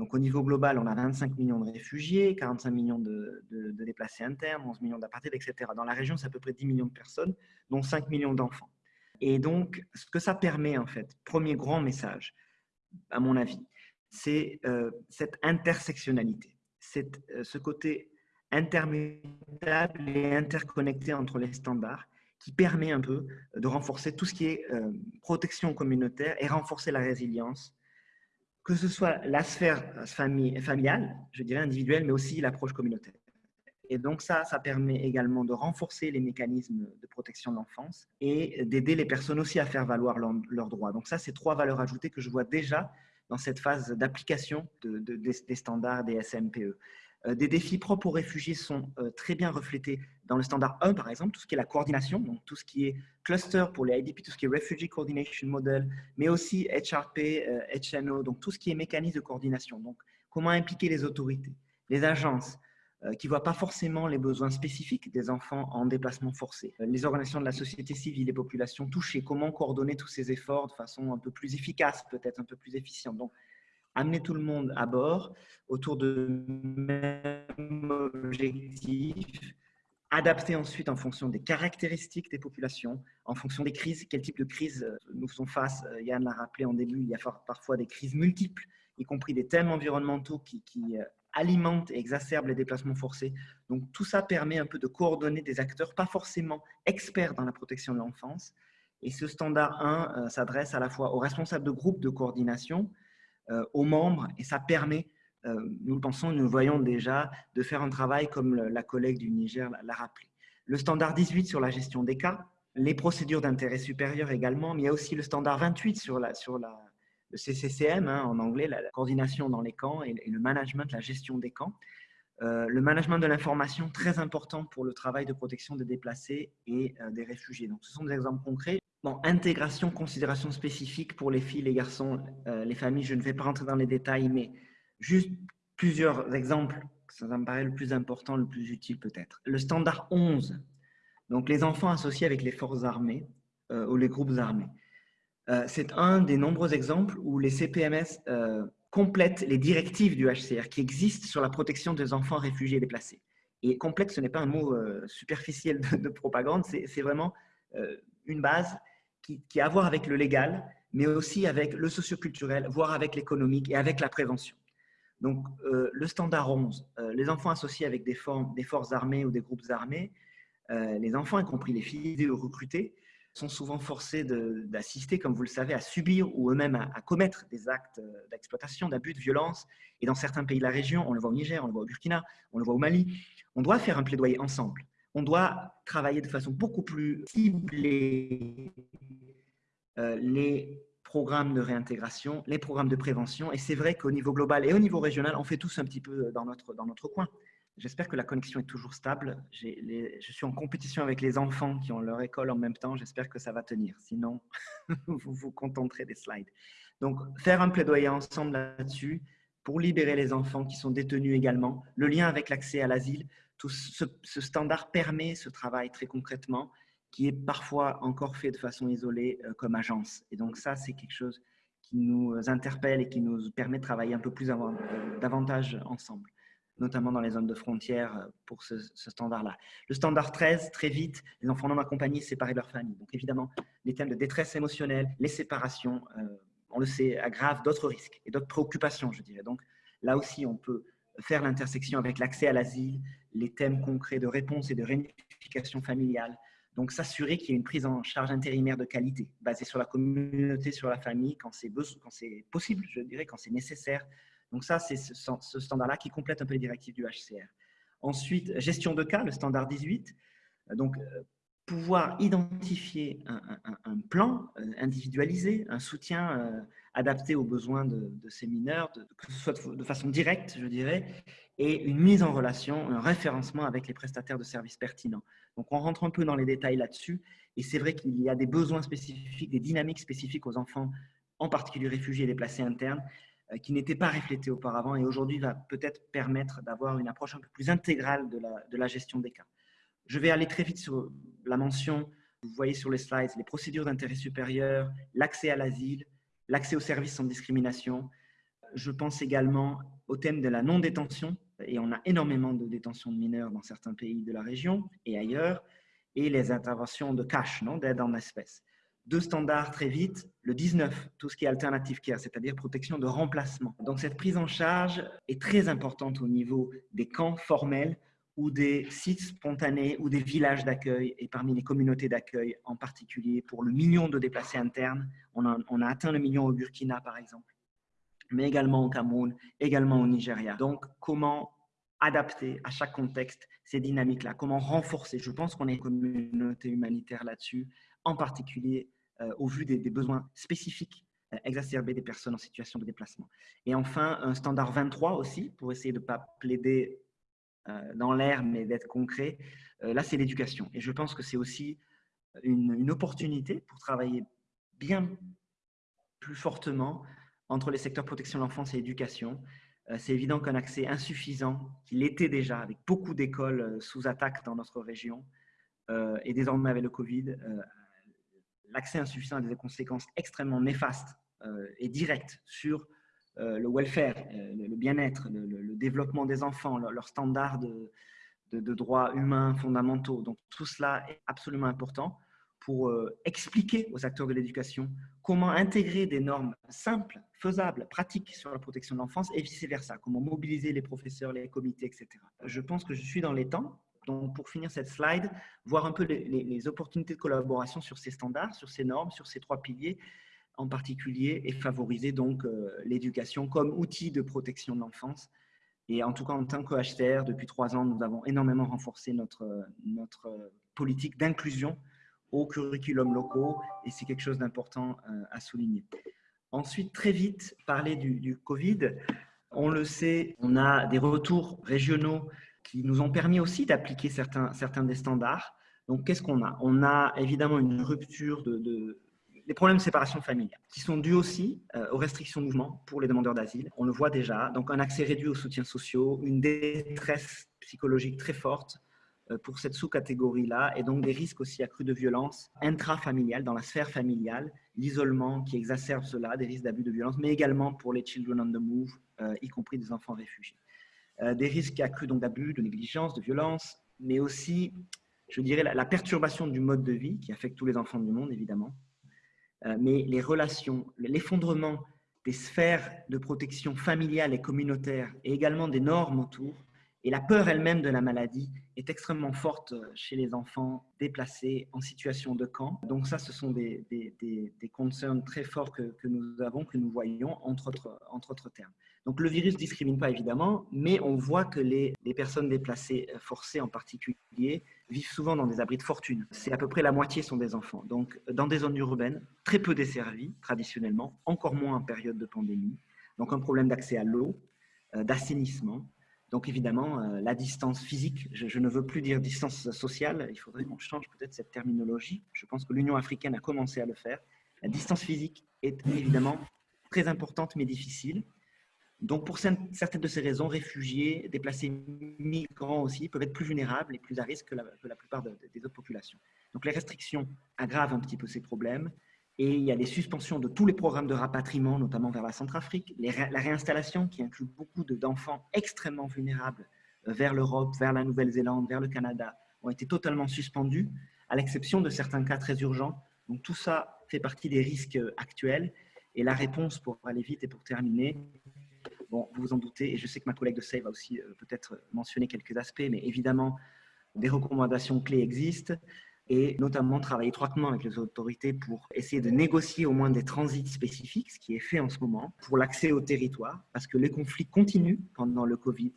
Donc, au niveau global, on a 25 millions de réfugiés, 45 millions de, déplacés internes, 11 millions d'apartheid, etc. Dans la région, c'est à peu près 10 millions de personnes, dont 5 millions d'enfants. Et donc, ce que ça permet, en fait, premier grand message, à mon avis, c'est euh, cette intersectionnalité, euh, ce côté intermutable et interconnecté entre les standards qui permet un peu de renforcer tout ce qui est euh, protection communautaire et renforcer la résilience que ce soit la sphère familiale, je dirais individuelle, mais aussi l'approche communautaire. Et donc ça, ça permet également de renforcer les mécanismes de protection de l'enfance et d'aider les personnes aussi à faire valoir leurs droits. Donc ça, c'est trois valeurs ajoutées que je vois déjà dans cette phase d'application des standards des SMPE. Euh, des défis propres aux réfugiés sont euh, très bien reflétés dans le standard 1, par exemple, tout ce qui est la coordination, donc tout ce qui est cluster pour les IDP, tout ce qui est Refugee Coordination Model, mais aussi HRP, HNO, euh, donc tout ce qui est mécanisme de coordination. Donc, comment impliquer les autorités, les agences, qui ne voient pas forcément les besoins spécifiques des enfants en déplacement forcé, les organisations de la société civile, les populations touchées, comment coordonner tous ces efforts de façon un peu plus efficace, peut-être un peu plus efficiente. Amener tout le monde à bord autour de même objectif, adapter ensuite en fonction des caractéristiques des populations, en fonction des crises, quel type de crise euh, nous faisons face. Euh, Yann l'a rappelé en début, il y a parfois des crises multiples, y compris des thèmes environnementaux qui, euh, alimentent et exacerbent les déplacements forcés. Donc tout ça permet un peu de coordonner des acteurs, pas forcément experts dans la protection de l'enfance. Et ce standard 1 s'adresse à la fois aux responsables de groupes de coordination, aux membres et ça permet, euh, nous le pensons, nous le voyons déjà, de faire un travail comme la collègue du Niger l'a rappelé. Le standard 18 sur la gestion des cas, les procédures d'intérêt supérieur également, mais il y a aussi le standard 28 sur, la, sur le CCCM, hein, en anglais, la, coordination dans les camps et, le management, la gestion des camps. Euh, le management de l'information, très important pour le travail de protection des déplacés et des réfugiés. Donc, ce sont des exemples concrets. Bon, intégration, considération spécifique pour les filles, les garçons, euh, les familles, je ne vais pas rentrer dans les détails, mais juste plusieurs exemples, ça me paraît le plus important, le plus utile peut-être. Le standard 11, donc les enfants associés avec les forces armées euh, ou les groupes armés. Euh, c'est un des nombreux exemples où les CPMS complètent les directives du HCR qui existent sur la protection des enfants réfugiés et déplacés. Et complexe, ce n'est pas un mot superficiel de, de propagande, c'est vraiment une base qui, a à voir avec le légal, mais aussi avec le socioculturel, voire avec l'économique et avec la prévention. Donc, euh, le standard 11, euh, les enfants associés avec des, forces armées ou des groupes armés, euh, les enfants, y compris les filles recrutées, sont souvent forcés d'assister, comme vous le savez, à subir ou eux-mêmes à, commettre des actes d'exploitation, d'abus, de violence. Et dans certains pays de la région, on le voit au Niger, on le voit au Burkina, on le voit au Mali, on doit faire un plaidoyer ensemble. On doit travailler de façon beaucoup plus ciblée euh, les programmes de réintégration, les programmes de prévention. Et c'est vrai qu'au niveau global et au niveau régional, on fait tous un petit peu dans notre, dans notre coin. J'espère que la connexion est toujours stable. je suis en compétition avec les enfants qui ont leur école en même temps. J'espère que ça va tenir. Sinon, vous vous contenterez des slides. Donc, faire un plaidoyer ensemble là-dessus pour libérer les enfants qui sont détenus également. Le lien avec l'accès à l'asile, tout ce, standard permet ce travail très concrètement qui est parfois encore fait de façon isolée euh, comme agence. Et donc ça, c'est quelque chose qui nous interpelle et qui nous permet de travailler un peu plus avant, davantage ensemble notamment dans les zones de frontières euh, pour ce, standard-là. Le standard 13, très vite, les enfants non accompagnés séparés de leur famille. Donc évidemment, les thèmes de détresse émotionnelle, les séparations, euh, on le sait, aggravent d'autres risques et d'autres préoccupations, je dirais. Donc là aussi, on peut faire l'intersection avec l'accès à l'asile, les thèmes concrets de réponse et de réunification familiale. Donc s'assurer qu'il y ait une prise en charge intérimaire de qualité, basée sur la communauté, sur la famille, quand c'est possible, je dirais, quand c'est nécessaire, donc ça, c'est ce, standard-là qui complète un peu les directives du HCR. Ensuite, gestion de cas, le standard 18. Donc, euh, pouvoir identifier un, plan euh, individualisé, un soutien euh, adapté aux besoins de, ces mineurs, que ce soit de, façon directe, je dirais, et une mise en relation, un référencement avec les prestataires de services pertinents. Donc, on rentre un peu dans les détails là-dessus, et c'est vrai qu'il y a des besoins spécifiques, des dynamiques spécifiques aux enfants, en particulier réfugiés et déplacés internes, euh, qui n'était pas reflété auparavant et aujourd'hui va peut-être permettre d'avoir une approche un peu plus intégrale de la, de la gestion des cas. Je vais aller très vite sur la mention, vous voyez sur les slides, les procédures d'intérêt supérieur, l'accès à l'asile, l'accès aux services sans discrimination. Je pense également au thème de la non-détention, et on a énormément de détention de mineurs dans certains pays de la région et ailleurs, et les interventions de cash, d'aide en espèces deux standards très vite. Le 19, tout ce qui est alternative care, c'est-à-dire protection de remplacement. Donc cette prise en charge est très importante au niveau des camps formels ou des sites spontanés ou des villages d'accueil et parmi les communautés d'accueil en particulier pour le million de déplacés internes. On a, atteint le million au Burkina par exemple, mais également au Cameroun, également au Nigeria. Donc comment adapter à chaque contexte ces dynamiques-là, comment renforcer? Je pense qu'on est une communauté humanitaire là-dessus en particulier euh, au vu des, besoins spécifiques euh, exacerbés des personnes en situation de déplacement. Et enfin, un standard 23 aussi, pour essayer de ne pas plaider dans l'air, mais d'être concret. là, c'est l'éducation. Et je pense que c'est aussi une, opportunité pour travailler bien plus fortement entre les secteurs protection de l'enfance et éducation. C'est évident qu'un accès insuffisant, qu'il était déjà avec beaucoup d'écoles sous attaque dans notre région, et désormais avec le Covid, l'accès insuffisant a des conséquences extrêmement néfastes euh, et directes sur euh, le welfare, euh, le, bien-être, le, développement des enfants, leurs standards de, droits humains fondamentaux. Donc tout cela est absolument important pour expliquer aux acteurs de l'éducation comment intégrer des normes simples, faisables, pratiques sur la protection de l'enfance et vice-versa, comment mobiliser les professeurs, les comités, etc. Je pense que je suis dans les temps donc, pour finir cette slide, voir un peu les, opportunités de collaboration sur ces standards, sur ces normes, sur ces trois piliers en particulier, et favoriser donc euh, l'éducation comme outil de protection de l'enfance. Et en tout cas, en tant que HCR, depuis trois ans, nous avons énormément renforcé notre, notre politique d'inclusion au curriculum locaux, et c'est quelque chose d'important euh, à souligner. Ensuite, très vite, parler du, Covid. On le sait, on a des retours régionaux qui nous ont permis aussi d'appliquer certains, certains des standards. Donc, qu'est-ce qu'on a? On a évidemment une rupture de, des problèmes de séparation familiale qui sont dus aussi euh, aux restrictions de mouvement pour les demandeurs d'asile. On le voit déjà. Donc, un accès réduit aux soutiens sociaux, une détresse psychologique très forte euh, pour cette sous-catégorie-là et donc des risques aussi accrus de violence intrafamiliale dans la sphère familiale, l'isolement qui exacerbe cela, des risques d'abus de violence, mais également pour les children on the move, euh, y compris des enfants réfugiés. Des risques accrus d'abus, de négligence, de violence, mais aussi, je dirais, la, perturbation du mode de vie qui affecte tous les enfants du monde, évidemment, mais les relations, l'effondrement des sphères de protection familiale et communautaire et également des normes autour, et la peur elle-même de la maladie est extrêmement forte chez les enfants déplacés en situation de camp. Donc ça, ce sont des, des, concerns très forts que, nous avons, que nous voyons, entre autres, termes. Donc le virus ne discrimine pas évidemment, mais on voit que les, personnes déplacées forcées en particulier vivent souvent dans des abris de fortune. C'est à peu près la moitié sont des enfants. Donc dans des zones urbaines, très peu desservies traditionnellement, encore moins en période de pandémie. Donc un problème d'accès à l'eau, euh, d'assainissement, Donc évidemment, euh, la distance physique, je, ne veux plus dire distance sociale, il faudrait qu'on change peut-être cette terminologie. Je pense que l'Union africaine a commencé à le faire. La distance physique est évidemment très importante mais difficile. Donc pour certaines de ces raisons, réfugiés, déplacés migrants aussi peuvent être plus vulnérables et plus à risque que la, plupart des autres populations. Donc les restrictions aggravent un petit peu ces problèmes. Et il y a des suspensions de tous les programmes de rapatriement, notamment vers la Centrafrique, la réinstallation qui inclut beaucoup d'enfants extrêmement vulnérables euh, vers l'Europe, vers la Nouvelle-Zélande, vers le Canada, ont été totalement suspendus, à l'exception de certains cas très urgents. Donc tout ça fait partie des risques euh, actuels. Et la réponse, pour aller vite et pour terminer, bon, vous vous en doutez, et je sais que ma collègue de SAVE va aussi euh, peut-être mentionner quelques aspects, mais évidemment, des recommandations clés existent et notamment travailler étroitement avec les autorités pour essayer de négocier au moins des transits spécifiques, ce qui est fait en ce moment, pour l'accès au territoire, parce que les conflits continuent pendant le Covid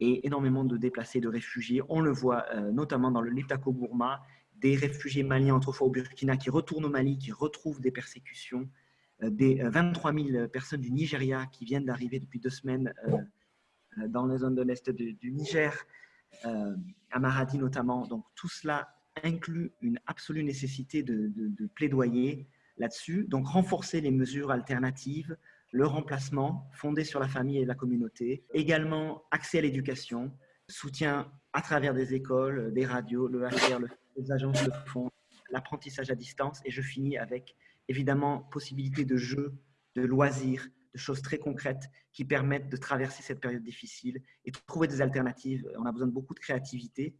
et énormément de déplacés, de réfugiés. On le voit euh, notamment dans le Liptako-Gourma, des réfugiés maliens autrefois au Burkina qui retournent au Mali, qui retrouvent des persécutions, euh, des 23 euh, 000 personnes du Nigeria qui viennent d'arriver depuis deux semaines dans les zones de l'Est du, Niger, à Maradi notamment. Donc tout cela inclut une absolue nécessité de, plaidoyer là-dessus. Donc, renforcer les mesures alternatives, le remplacement fondé sur la famille et la communauté. Également, accès à l'éducation, soutien à travers des écoles, des radios, le HR, les agences le font, l'apprentissage à distance. Et je finis avec, évidemment, possibilité de jeux, de loisirs, de choses très concrètes qui permettent de traverser cette période difficile et de trouver des alternatives. On a besoin de beaucoup de créativité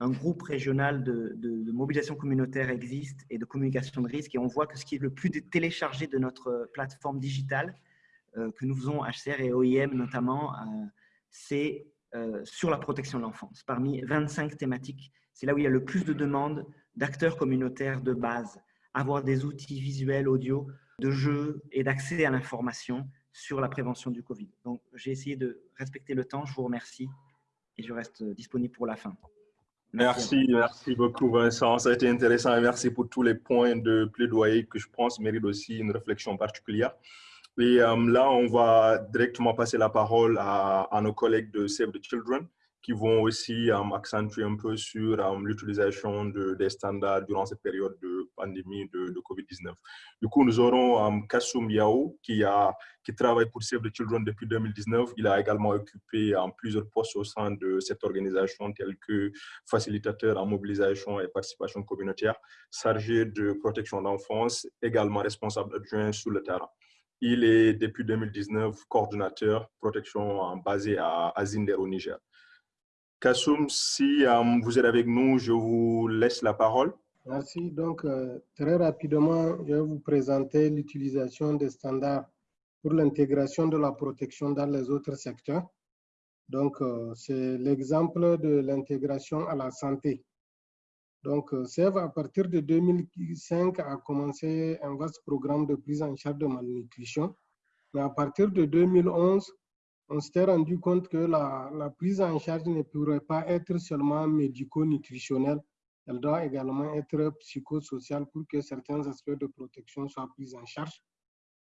un groupe régional de, mobilisation communautaire existe et de communication de risque. Et on voit que ce qui est le plus téléchargé de notre plateforme digitale, euh, que nous faisons HCR et OIM notamment, euh, c'est euh, sur la protection de l'enfance. Parmi 25 thématiques, c'est là où il y a le plus de demandes d'acteurs communautaires de base, avoir des outils visuels, audio, de jeux et d'accès à l'information sur la prévention du Covid. Donc, j'ai essayé de respecter le temps. Je vous remercie et je reste disponible pour la fin. Merci, merci beaucoup Vincent. Ça a été intéressant et merci pour tous les points de plaidoyer que je pense méritent aussi une réflexion particulière. Et euh, là, on va directement passer la parole à nos collègues de Save the Children qui vont aussi accentuer un peu sur um, l'utilisation de, des standards durant cette période de pandémie de, de Covid-19. Du coup, nous aurons um, Kassoum Yao qui, a, qui travaille pour Save the Children depuis 2019. Il a également occupé um, plusieurs postes au sein de cette organisation, tels que facilitateur en mobilisation et participation communautaire, chargé de protection d'enfance, également responsable adjoint sur le terrain. Il est depuis 2019 coordinateur protection basé à, à Zinder au Niger. Kassoum, si euh, vous êtes avec nous, je vous laisse la parole. Merci. Donc, euh, très rapidement, je vais vous présenter l'utilisation des standards pour l'intégration de la protection dans les autres secteurs. Donc, euh, c'est l'exemple de l'intégration à la santé. Donc, SEV, à partir de 2005, a commencé un vaste programme de prise en charge de malnutrition. Mais à partir de 2011, on s'était rendu compte que la, prise en charge ne pourrait pas être seulement médico-nutritionnelle, elle doit également être psychosociale pour que certains aspects de protection soient pris en charge.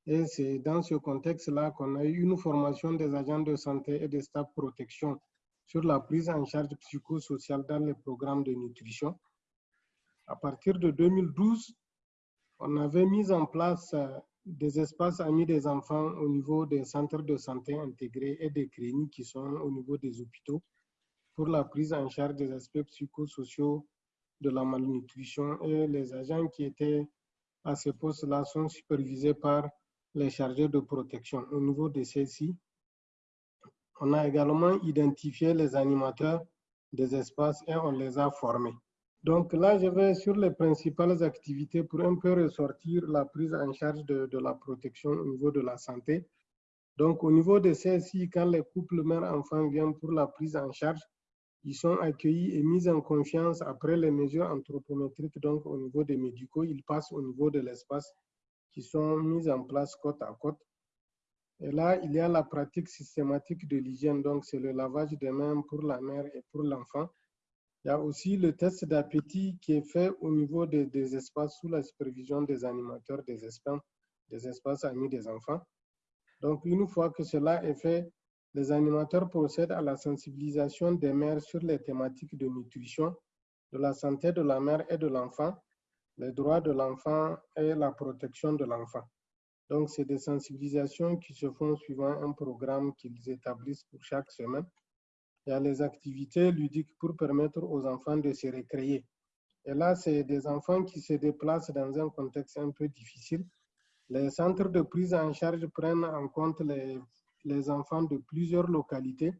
Et c'est dans ce contexte-là qu'on a eu une formation des agents de santé et des staff protection sur la prise en charge psychosociale dans les programmes de nutrition. À partir de 2012, on avait mis en place euh, des espaces amis des enfants au niveau des centres de santé intégrés et des cliniques qui sont au niveau des hôpitaux pour la prise en charge des aspects psychosociaux de la malnutrition et les agents qui étaient à ces postes-là sont supervisés par les chargés de protection. Au niveau de celles-ci, on a également identifié les animateurs des espaces et on les a formés. Donc là, je vais sur les principales activités pour un peu ressortir la prise en charge de, la protection au niveau de la santé. Donc au niveau de celles-ci, quand les couples mère-enfant viennent pour la prise en charge, ils sont accueillis et mis en confiance après les mesures anthropométriques. Donc au niveau des médicaux, ils passent au niveau de l'espace qui sont mis en place côte à côte. Et là, il y a la pratique systématique de l'hygiène. Donc c'est le lavage des mains pour la mère et pour l'enfant. Il y a aussi le test d'appétit qui est fait au niveau des, espaces sous la supervision des animateurs des espaces, des espaces amis des enfants. Donc, une fois que cela est fait, les animateurs procèdent à la sensibilisation des mères sur les thématiques de nutrition, de la santé de la mère et de l'enfant, les droits de l'enfant et la protection de l'enfant. Donc, c'est des sensibilisations qui se font suivant un programme qu'ils établissent pour chaque semaine. Il y a les activités ludiques pour permettre aux enfants de se récréer. Et là, c'est des enfants qui se déplacent dans un contexte un peu difficile. Les centres de prise en charge prennent en compte les, les enfants de plusieurs localités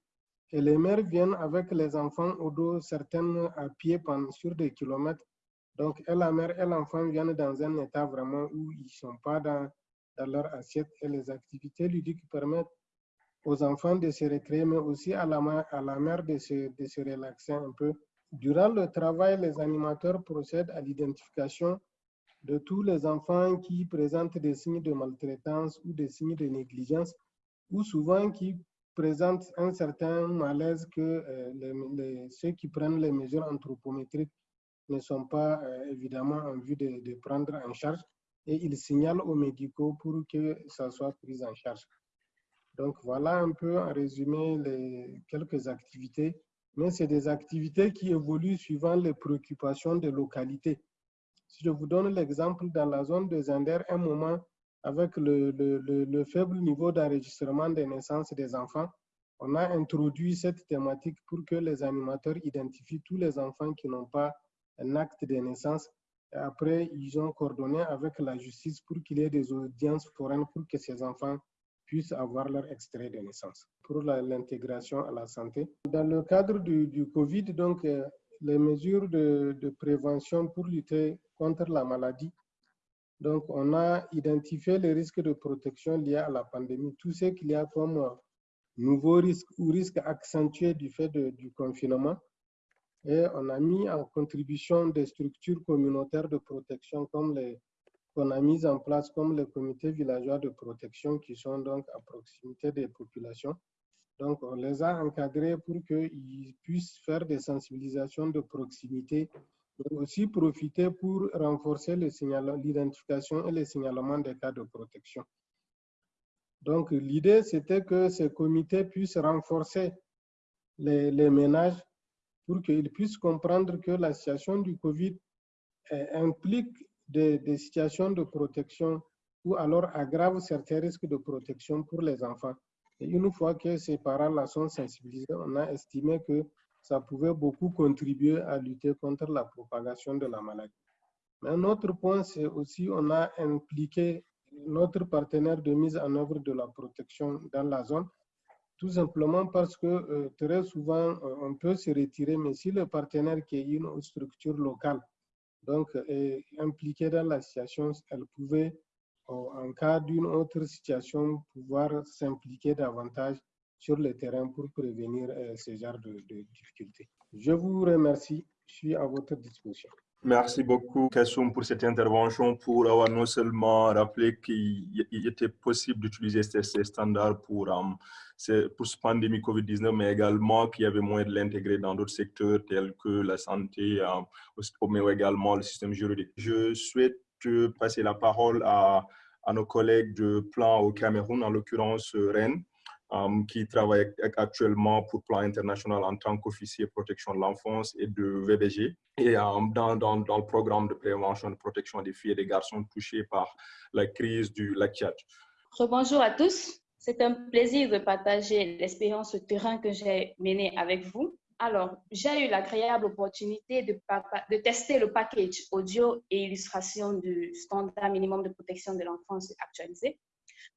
et les mères viennent avec les enfants au dos, certaines à pied pendant sur des kilomètres. Donc, et la mère et l'enfant viennent dans un état vraiment où ils ne sont pas dans, dans leur assiette et les activités ludiques permettent aux enfants de se récréer, mais aussi à la, mère de se, relaxer un peu. Durant le travail, les animateurs procèdent à l'identification de tous les enfants qui présentent des signes de maltraitance ou des signes de négligence, ou souvent qui présentent un certain malaise que euh, ceux qui prennent les mesures anthropométriques ne sont pas euh, évidemment en vue de, de prendre en charge et ils signalent aux médicaux pour que ça soit pris en charge. Donc voilà un peu en résumé les quelques activités, mais c'est des activités qui évoluent suivant les préoccupations des localités. Si je vous donne l'exemple dans la zone de Zender, un moment, avec le, le, le, le faible niveau d'enregistrement des naissances des enfants, on a introduit cette thématique pour que les animateurs identifient tous les enfants qui n'ont pas un acte de naissance et après, ils ont coordonné avec la justice pour qu'il y ait des audiences foraines pour que ces enfants puissent avoir leur extrait de naissance. Pour l'intégration à la santé. Dans le cadre du, Covid, donc, euh, les mesures de, prévention pour lutter contre la maladie, donc on a identifié les risques de protection liés à la pandémie, tout ce qu'il y a comme euh, nouveaux risques ou risques accentués du fait du confinement. Et on a mis en contribution des structures communautaires de protection comme les qu'on a mis en place comme les comités villageois de protection qui sont donc à proximité des populations. Donc, on les a encadrés pour qu'ils puissent faire des sensibilisations de proximité, mais aussi profiter pour renforcer l'identification et le signalement des cas de protection. Donc, l'idée, c'était que ces comités puissent renforcer les, les ménages pour qu'ils puissent comprendre que la situation du Covid implique des, situations de protection ou alors aggrave certains risques de protection pour les enfants. Et une fois que ces parents-là sont sensibilisés, on a estimé que ça pouvait beaucoup contribuer à lutter contre la propagation de la maladie. Mais un autre point, c'est aussi on a impliqué notre partenaire de mise en œuvre de la protection dans la zone tout simplement parce que euh, très souvent, euh, on peut se retirer, mais si le partenaire qui est une structure locale, donc est impliqué dans la situation, elle pouvait, en cas d'une autre situation, pouvoir s'impliquer davantage sur le terrain pour prévenir euh, ce genre de, de difficultés. Je vous remercie. Je suis à votre disposition. Merci beaucoup, Kassoum, pour cette intervention, pour avoir non seulement rappelé qu'il était possible d'utiliser ces, standards pour, um, pour cette pandémie COVID-19, mais également qu'il y avait moyen de l'intégrer dans d'autres secteurs tels que la santé, um, mais également le système juridique. Je souhaite passer la parole à, à nos collègues de plan au Cameroun, en l'occurrence Rennes. Qui travaille actuellement pour Plan International en tant qu'officier protection de l'enfance et de VDG, et dans, le programme de prévention et de protection des filles et des garçons touchés par la crise du lac Tchad. Bonjour à tous. C'est un plaisir de partager l'expérience terrain que j'ai menée avec vous. Alors, j'ai eu l'agréable opportunité de, tester le package audio et illustration du standard minimum de protection de l'enfance actualisé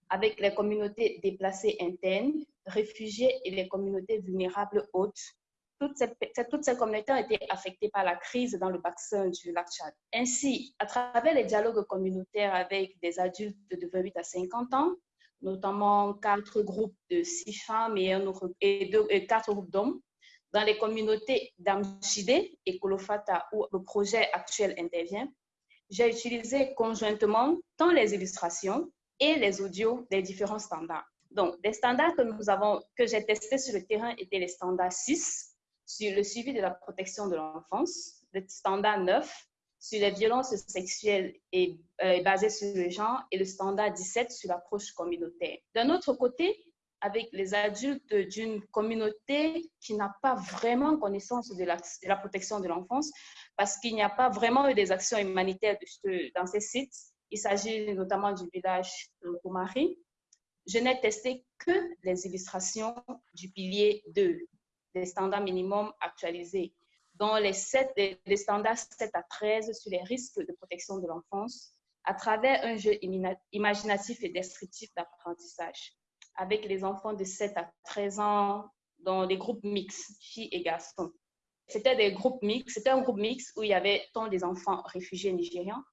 avec les communautés déplacées internes, réfugiés et les communautés vulnérables hautes. Toutes ces, communautés ont été affectées par la crise dans le bassin du lac Tchad. Ainsi, à travers les dialogues communautaires avec des adultes de 28 à 50 ans, notamment quatre groupes de six femmes et, et, quatre groupes d'hommes, dans les communautés d'Amchide et Kolofata où le projet actuel intervient, j'ai utilisé conjointement tant les illustrations et les audios des différents standards. Donc, les standards que nous avons, que j'ai testés sur le terrain étaient les standards 6 sur le suivi de la protection de l'enfance, le standard 9 sur les violences sexuelles et euh, basées sur le genre et le standard 17 sur l'approche communautaire. D'un autre côté, avec les adultes d'une communauté qui n'a pas vraiment connaissance de la protection de l'enfance parce qu'il n'y a pas vraiment eu des actions humanitaires dans ces sites. Il s'agit notamment du village de Kumari. Je n'ai testé que les illustrations du pilier 2 des standards minimums actualisés, dont les, 7, les standards 7 à 13 sur les risques de protection de l'enfance à travers un jeu imaginatif et descriptif d'apprentissage avec les enfants de 7 à 13 ans dans des groupes mixtes, filles et garçons. C'était un groupe mixte où il y avait tant des enfants réfugiés nigérians,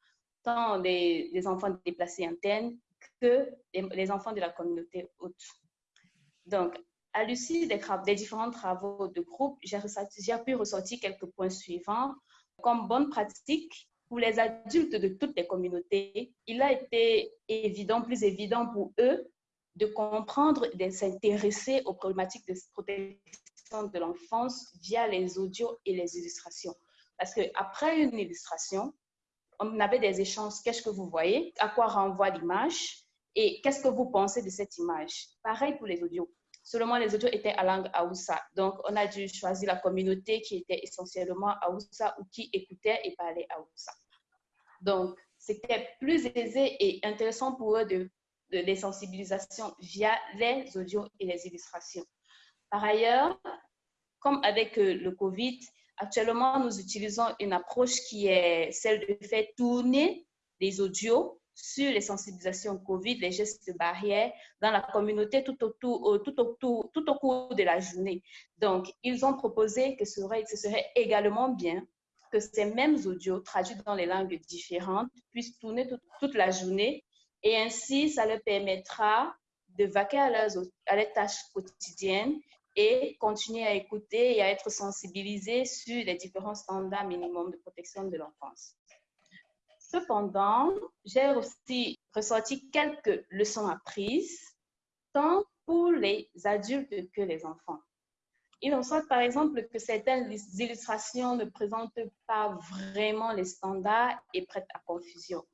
tant des, enfants déplacés internes que les, enfants de la communauté haute. Donc, à l'issue des, des, différents travaux de groupe, j'ai pu ressortir quelques points suivants. Comme bonne pratique, pour les adultes de toutes les communautés, il a été évident, plus évident pour eux de comprendre et de s'intéresser aux problématiques de protection de l'enfance via les audios et les illustrations. Parce qu'après une illustration, on avait des échanges. Qu'est-ce que vous voyez? À quoi renvoie l'image? Et qu'est-ce que vous pensez de cette image? Pareil pour les audios. Seulement, les audios étaient à langue Aoussa. Donc, on a dû choisir la communauté qui était essentiellement Aoussa ou qui écoutait et parlait Aoussa. Donc, c'était plus aisé et intéressant pour eux de de les sensibilisations via les audios et les illustrations. Par ailleurs, comme avec euh, le COVID, actuellement, nous utilisons une approche qui est celle de faire tourner les audios sur les sensibilisations COVID, les gestes barrières dans la communauté tout, autour, tout, autour, tout au cours de la journée. Donc, ils ont proposé que ce serait, serait également bien que ces mêmes audios traduits dans les langues différentes puissent tourner toute la journée et ainsi, ça leur permettra de vaquer à leurs, à leurs tâches quotidiennes et continuer à écouter et à être sensibilisés sur les différents standards minimums de protection de l'enfance. Cependant, j'ai aussi ressorti quelques leçons apprises, tant pour les adultes que les enfants. Il en sort par exemple que certaines illustrations ne présentent pas vraiment les standards et prêtent à confusion.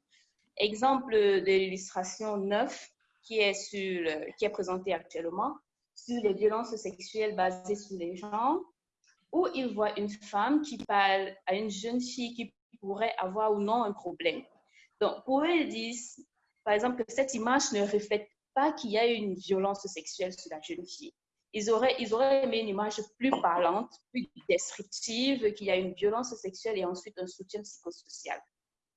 Exemple de l'illustration 9 qui est, sur, qui est présentée actuellement sur les violences sexuelles basées sur les genres, où il voit une femme qui parle à une jeune fille qui pourrait avoir ou non un problème. Donc, pour eux, ils disent, par exemple, que cette image ne reflète pas qu'il y a une violence sexuelle sur la jeune fille. Ils auraient, ils auraient aimé une image plus parlante, plus descriptive, qu'il y a une violence sexuelle et ensuite un soutien psychosocial.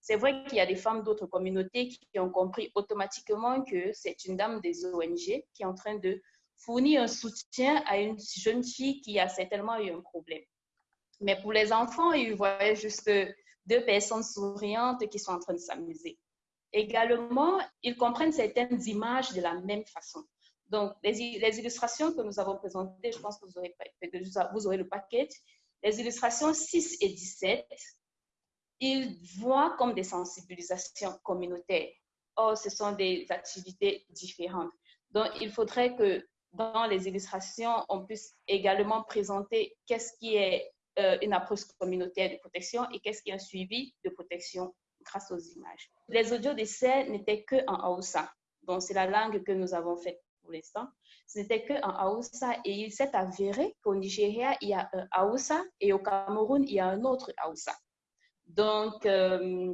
C'est vrai qu'il y a des femmes d'autres communautés qui ont compris automatiquement que c'est une dame des ONG qui est en train de fournir un soutien à une jeune fille qui a certainement eu un problème. Mais pour les enfants, ils voyaient juste deux personnes souriantes qui sont en train de s'amuser. Également, ils comprennent certaines images de la même façon. Donc, les, illustrations que nous avons présentées, je pense que vous aurez, vous aurez le paquet. Les illustrations 6 et 17 ils voient comme des sensibilisations communautaires. Or, ce sont des activités différentes. Donc, il faudrait que dans les illustrations, on puisse également présenter qu'est-ce qui est euh, une approche communautaire de protection et qu'est-ce qui est un suivi de protection grâce aux images. Les audios d'essai n'étaient que en Hausa. Donc, c'est la langue que nous avons faite pour l'instant. Ce n'était que en Hausa et il s'est avéré qu'au Nigeria, il y a un Hausa et au Cameroun, il y a un autre Hausa. Donc, euh,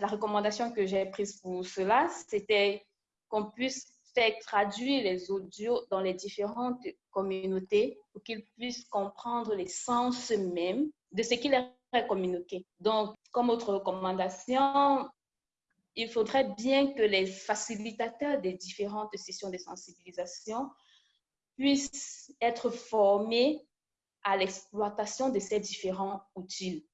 la recommandation que j'ai prise pour cela, c'était qu'on puisse faire traduire les audios dans les différentes communautés pour qu'ils puissent comprendre les sens même de ce qui leur est communiqué. Donc, comme autre recommandation, il faudrait bien que les facilitateurs des différentes sessions de sensibilisation puissent être formés à l'exploitation de ces différents outils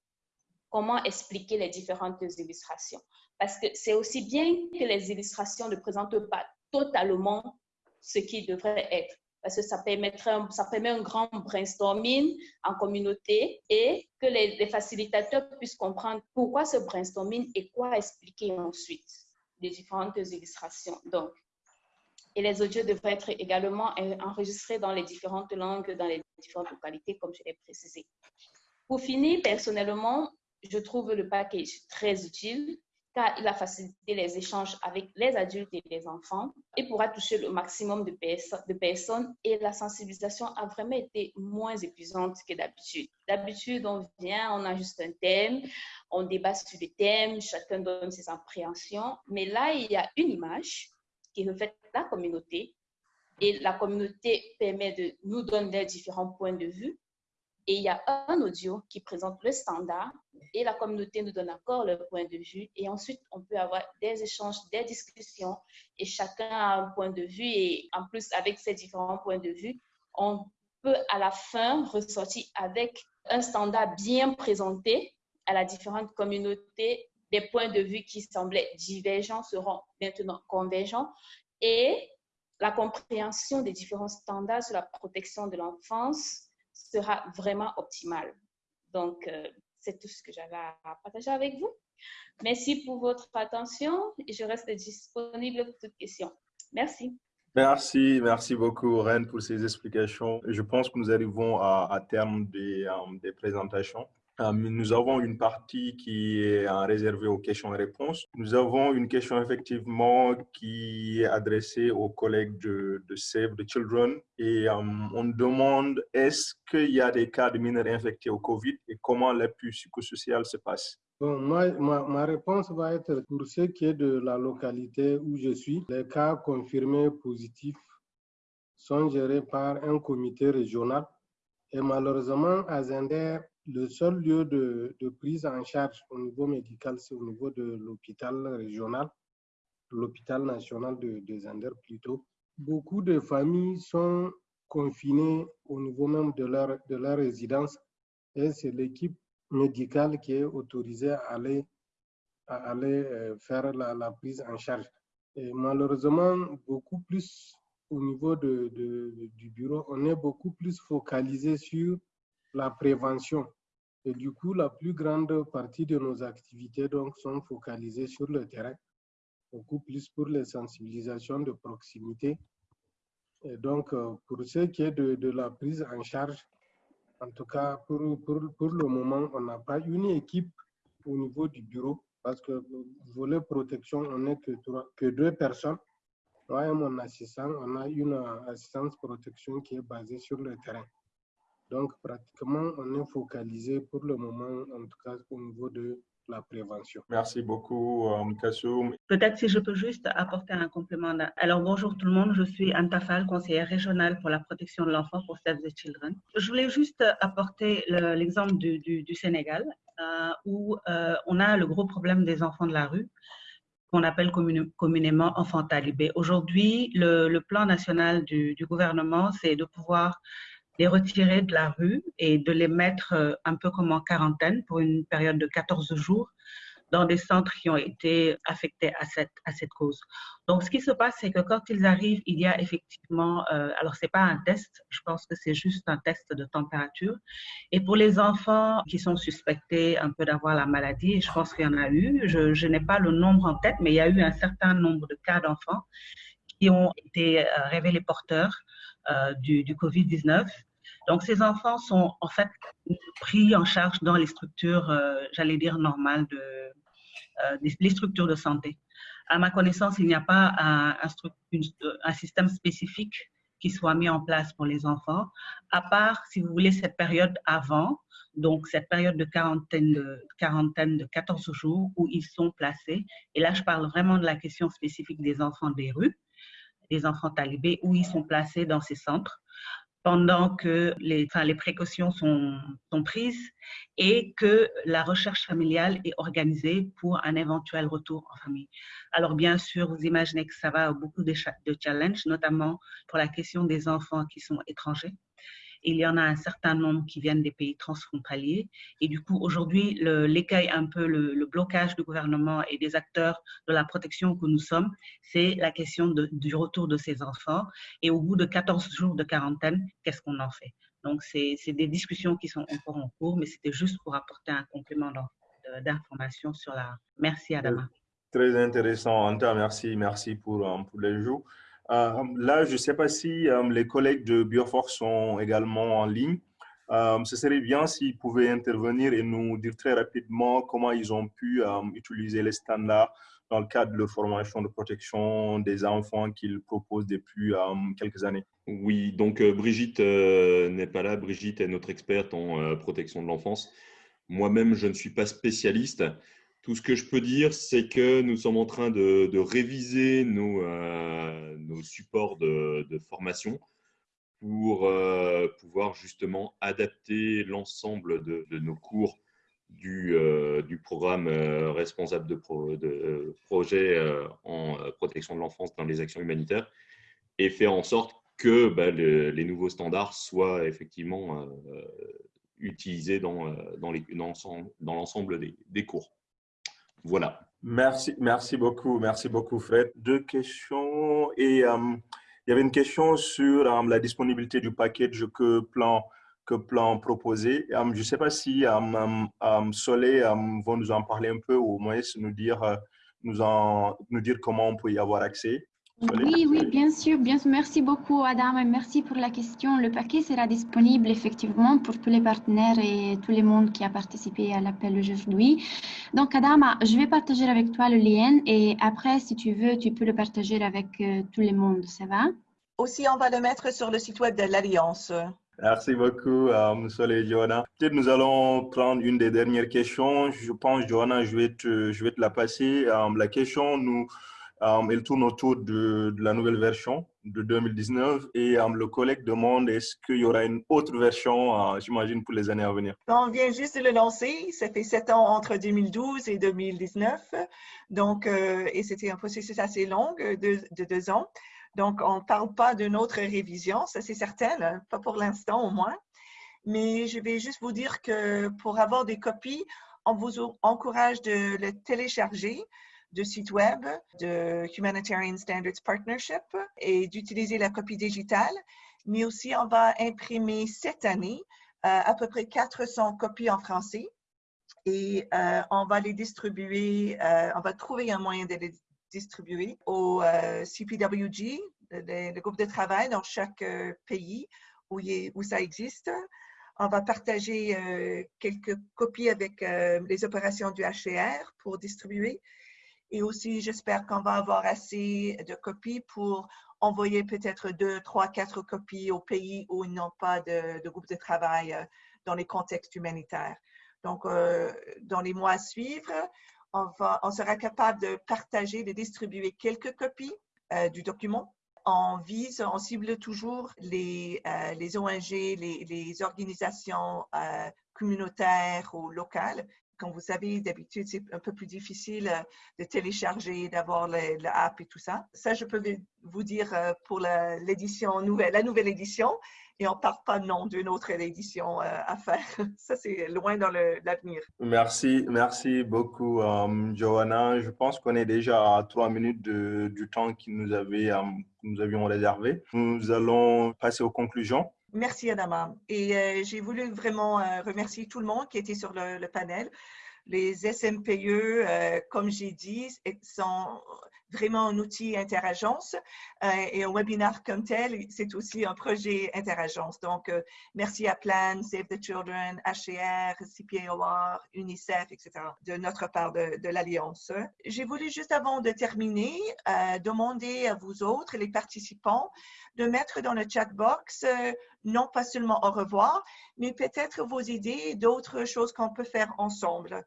comment expliquer les différentes illustrations? Parce que c'est aussi bien que les illustrations ne présentent pas totalement ce qui devrait être. Parce que ça, permettrait, ça permet un grand brainstorming en communauté et que les, facilitateurs puissent comprendre pourquoi ce brainstorming et quoi expliquer ensuite les différentes illustrations. Donc, et les audios devraient être également enregistrés dans les différentes langues, dans les différentes localités, comme je l'ai précisé. Pour finir, personnellement, je trouve le package très utile car il a facilité les échanges avec les adultes et les enfants et pourra toucher le maximum de, de personnes et la sensibilisation a vraiment été moins épuisante que d'habitude. D'habitude, on vient, on a juste un thème, on débat sur le thème, chacun donne ses appréhensions, mais là, il y a une image qui reflète la communauté et la communauté permet de nous donner différents points de vue et il y a un audio qui présente le standard et la communauté nous donne encore le point de vue. Et ensuite, on peut avoir des échanges, des discussions et chacun a un point de vue. Et en plus, avec ces différents points de vue, on peut à la fin ressortir avec un standard bien présenté à la différente communauté. Des points de vue qui semblaient divergents seront maintenant convergents et la compréhension des différents standards sur la protection de l'enfance sera vraiment optimal. Donc, euh, c'est tout ce que j'avais à partager avec vous. Merci pour votre attention et je reste disponible pour toutes questions. Merci. Merci, merci beaucoup, Ren, pour ces explications. Je pense que nous arrivons à, terme des, euh, des présentations. Euh, nous avons une partie qui est réservée aux questions et réponses. Nous avons une question effectivement qui est adressée aux collègues de, Save the Children et euh, on demande est-ce qu'il y a des cas de mineurs infectés au COVID et comment l'appui psychosocial se passe? Bon, moi, ma, ma, réponse va être pour ce qui est de la localité où je suis. Les cas confirmés positifs sont gérés par un comité régional et malheureusement, à Zender, le seul lieu de, prise en charge au niveau médical, c'est au niveau de l'hôpital régional, l'hôpital national de, de Zander plutôt. Beaucoup de familles sont confinées au niveau même de leur, de leur résidence et c'est l'équipe médicale qui est autorisée à aller, aller euh, faire la, prise en charge. Malheureusement, beaucoup plus au niveau de, du bureau, on est beaucoup plus focalisé sur la prévention. Et du coup, la plus grande partie de nos activités donc, sont focalisées sur le terrain, beaucoup plus pour les sensibilisations de proximité. Et donc, euh, pour ce qui est de, de la prise en charge, en tout cas, pour, pour, pour le moment, on n'a pas une équipe au niveau du bureau parce que volet protection, on n'est que, que deux personnes. Moi et mon assistant, on a une assistance protection qui est basée sur le terrain. Donc, pratiquement, on est focalisé pour le moment, en tout cas au niveau de la prévention. Merci beaucoup, Kassoum. Peut-être si je peux juste apporter un complément. Alors, bonjour tout le monde, je suis Antafal, conseillère régionale pour la protection de l'enfant pour Save the Children. Je voulais juste apporter l'exemple du, du, Sénégal, euh, où euh, on a le gros problème des enfants de la rue qu'on appelle communément enfants talibés. Aujourd'hui, le, le, plan national du, du gouvernement, c'est de pouvoir les retirer de la rue et de les mettre euh, un peu comme en quarantaine pour une période de 14 jours dans des centres qui ont été affectés à cette, à cette cause. Donc, ce qui se passe, c'est que quand ils arrivent, il y a effectivement, euh, alors c'est pas un test, je pense que c'est juste un test de température. Et pour les enfants qui sont suspectés un peu d'avoir la maladie, je pense qu'il y en a eu, je, je n'ai pas le nombre en tête, mais il y a eu un certain nombre de cas d'enfants qui ont été euh, révélés porteurs du, du Covid-19 donc, ces enfants sont en fait pris en charge dans les structures, euh, j'allais dire, normales, de, euh, les structures de santé. À ma connaissance, il n'y a pas un, un, système spécifique qui soit mis en place pour les enfants, à part, si vous voulez, cette période avant, donc cette période de quarantaine de, quarantaine de 14 jours où ils sont placés. Et là, je parle vraiment de la question spécifique des enfants des rues, des enfants talibés, où ils sont placés dans ces centres pendant que les, enfin, les précautions sont, sont, prises et que la recherche familiale est organisée pour un éventuel retour en famille. Alors bien sûr, vous imaginez que ça va à beaucoup de, de challenges, notamment pour la question des enfants qui sont étrangers il y en a un certain nombre qui viennent des pays transfrontaliers. Et du coup, aujourd'hui, l'écueil, un peu le, blocage du gouvernement et des acteurs de la protection que nous sommes, c'est la question du retour de ces enfants. Et au bout de 14 jours de quarantaine, qu'est-ce qu'on en fait? Donc, c'est des discussions qui sont encore en cours, mais c'était juste pour apporter un complément d'information sur la... Merci, Adama. Très intéressant, Anta. Merci, merci pour, euh, pour les jours. Euh, là, je ne sais pas si euh, les collègues de Bioforce sont également en ligne. ce serait bien s'ils pouvaient intervenir et nous dire très rapidement comment ils ont pu utiliser les standards dans le cadre de leur formation de protection des enfants qu'ils proposent depuis quelques années. Oui, donc Brigitte n'est pas là. Brigitte est notre experte en protection de l'enfance. Moi-même, je ne suis pas spécialiste. Tout ce que je peux dire, c'est que nous sommes en train de, réviser nos, euh, nos supports de, formation pour euh, pouvoir justement adapter l'ensemble de, nos cours du, euh, programme responsable de, projet en protection de l'enfance dans les actions humanitaires et faire en sorte que bah, les nouveaux standards soient effectivement utilisés dans, l'ensemble des cours. Voilà. Merci, merci beaucoup, merci beaucoup Fred. Deux questions et euh, il y avait une question sur euh, la disponibilité du package que plan que plan proposé. Euh, je ne sais pas si Soleil va nous en parler un peu ou au moins nous dire nous en nous dire comment on peut y avoir accès. Oui, oui, bien sûr, bien Merci beaucoup, Adam, et merci pour la question. Le paquet sera disponible effectivement pour tous les partenaires et tout le monde qui a participé à l'appel aujourd'hui. Donc, Adam, je vais partager avec toi le lien et après, si tu veux, tu peux le partager avec euh, tout le monde. Ça va? Aussi, on va le mettre sur le site web de l'Alliance. Merci beaucoup, M. et Johanna. Peut-être nous allons prendre une des dernières questions. Je pense, Johanna, je vais te, je vais te la passer. Euh, la question, nous, Um, elle tourne autour de, la nouvelle version de 2019 et um, le collègue demande est-ce qu'il y aura une autre version, uh, j'imagine, pour les années à venir. On vient juste de le lancer. Ça fait sept ans entre 2012 et 2019. Donc, euh, et c'était un processus assez long de, de deux ans. Donc, on ne parle pas d'une autre révision, ça c'est certain, pas pour l'instant au moins. Mais je vais juste vous dire que pour avoir des copies, on vous encourage de le télécharger de site web de Humanitarian Standards Partnership et d'utiliser la copie digitale, mais aussi on va imprimer cette année euh, à peu près 400 copies en français et euh, on va les distribuer, euh, on va trouver un moyen de les distribuer au CPWG, le, groupe de travail dans chaque pays où, où ça existe. On va partager quelques copies avec les opérations du HCR pour distribuer et aussi, j'espère qu'on va avoir assez de copies pour envoyer peut-être deux, trois, quatre copies aux pays où ils n'ont pas de, groupe de travail euh, dans les contextes humanitaires. Donc, euh, dans les mois à suivre, on, sera capable de partager, de distribuer quelques copies euh, du document. On vise, on cible toujours les, ONG, les organisations communautaires ou locales comme vous savez, d'habitude, c'est un peu plus difficile euh, de télécharger, d'avoir l'app et tout ça. Ça, je peux vous dire euh, pour l'édition nouvelle, la nouvelle édition, et on ne parle pas non d'une autre édition euh, à faire. Ça, c'est loin dans l'avenir. Merci, merci beaucoup, Johanna. Je pense qu'on est déjà à trois minutes du temps que nous, avait, nous avions réservé. Nous allons passer aux conclusions. Merci, Adama. Et euh, j'ai voulu vraiment euh, remercier tout le monde qui était sur le, panel. Les SMPE, euh, comme j'ai dit, sont vraiment un outil interagence et un webinaire comme tel, c'est aussi un projet interagence. Donc, merci à Plan, Save the Children, HCR, CPAOR, UNICEF, etc., de notre part de, l'Alliance. J'ai voulu juste avant de terminer, demander à vous autres, les participants, de mettre dans le chat box non pas seulement au revoir, mais peut-être vos idées d'autres choses qu'on peut faire ensemble.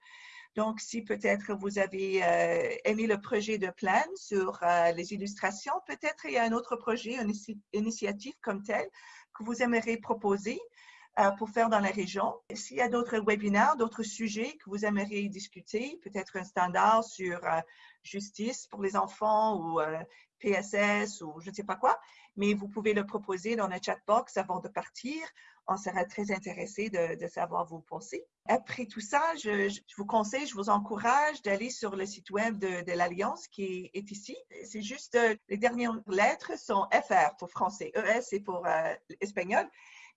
Donc, si peut-être vous avez euh, aimé le projet de plan sur euh, les illustrations, peut-être il y a un autre projet, une initiative comme telle que vous aimeriez proposer euh, pour faire dans la région. S'il y a d'autres webinaires, d'autres sujets que vous aimeriez discuter, peut-être un standard sur justice pour les enfants ou PSS ou je ne sais pas quoi, mais vous pouvez le proposer dans le chat box avant de partir. On sera très intéressé de, savoir vos pensées. Après tout ça, je, vous conseille, je vous encourage d'aller sur le site web de, l'Alliance qui est, ici. C'est juste, euh, les dernières lettres sont FR pour français, ES c'est pour euh, espagnol.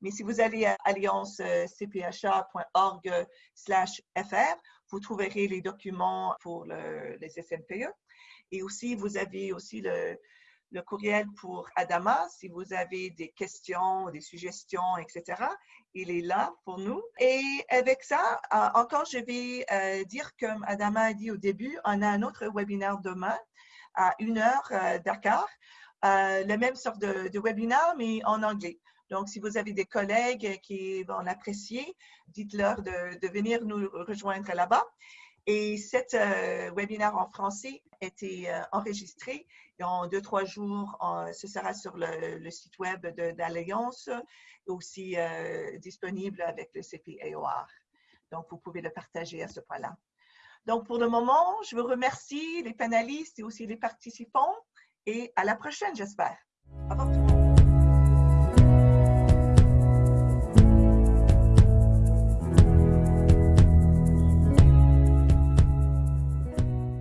Mais si vous allez à alliancecpha.org slash FR, vous trouverez les documents pour les SMPE. Et aussi, vous avez aussi le, le courriel pour Adama si vous avez des questions, des suggestions, etc. Il est là pour nous. Et avec ça, encore, je vais dire, comme Adama a dit au début, on a un autre webinaire demain à une heure Dakar. le même sorte de webinaire, mais en anglais. Donc, si vous avez des collègues qui vont l'apprécier, dites-leur de, venir nous rejoindre là-bas. Et cet euh, webinaire en français a été euh, enregistré et en deux, trois jours, ce sera sur le, site web d'Alliance, aussi euh, disponible avec le CPAOR. Donc, vous pouvez le partager à ce point-là. Donc, pour le moment, je vous remercie les panélistes et aussi les participants et à la prochaine, j'espère. Au revoir.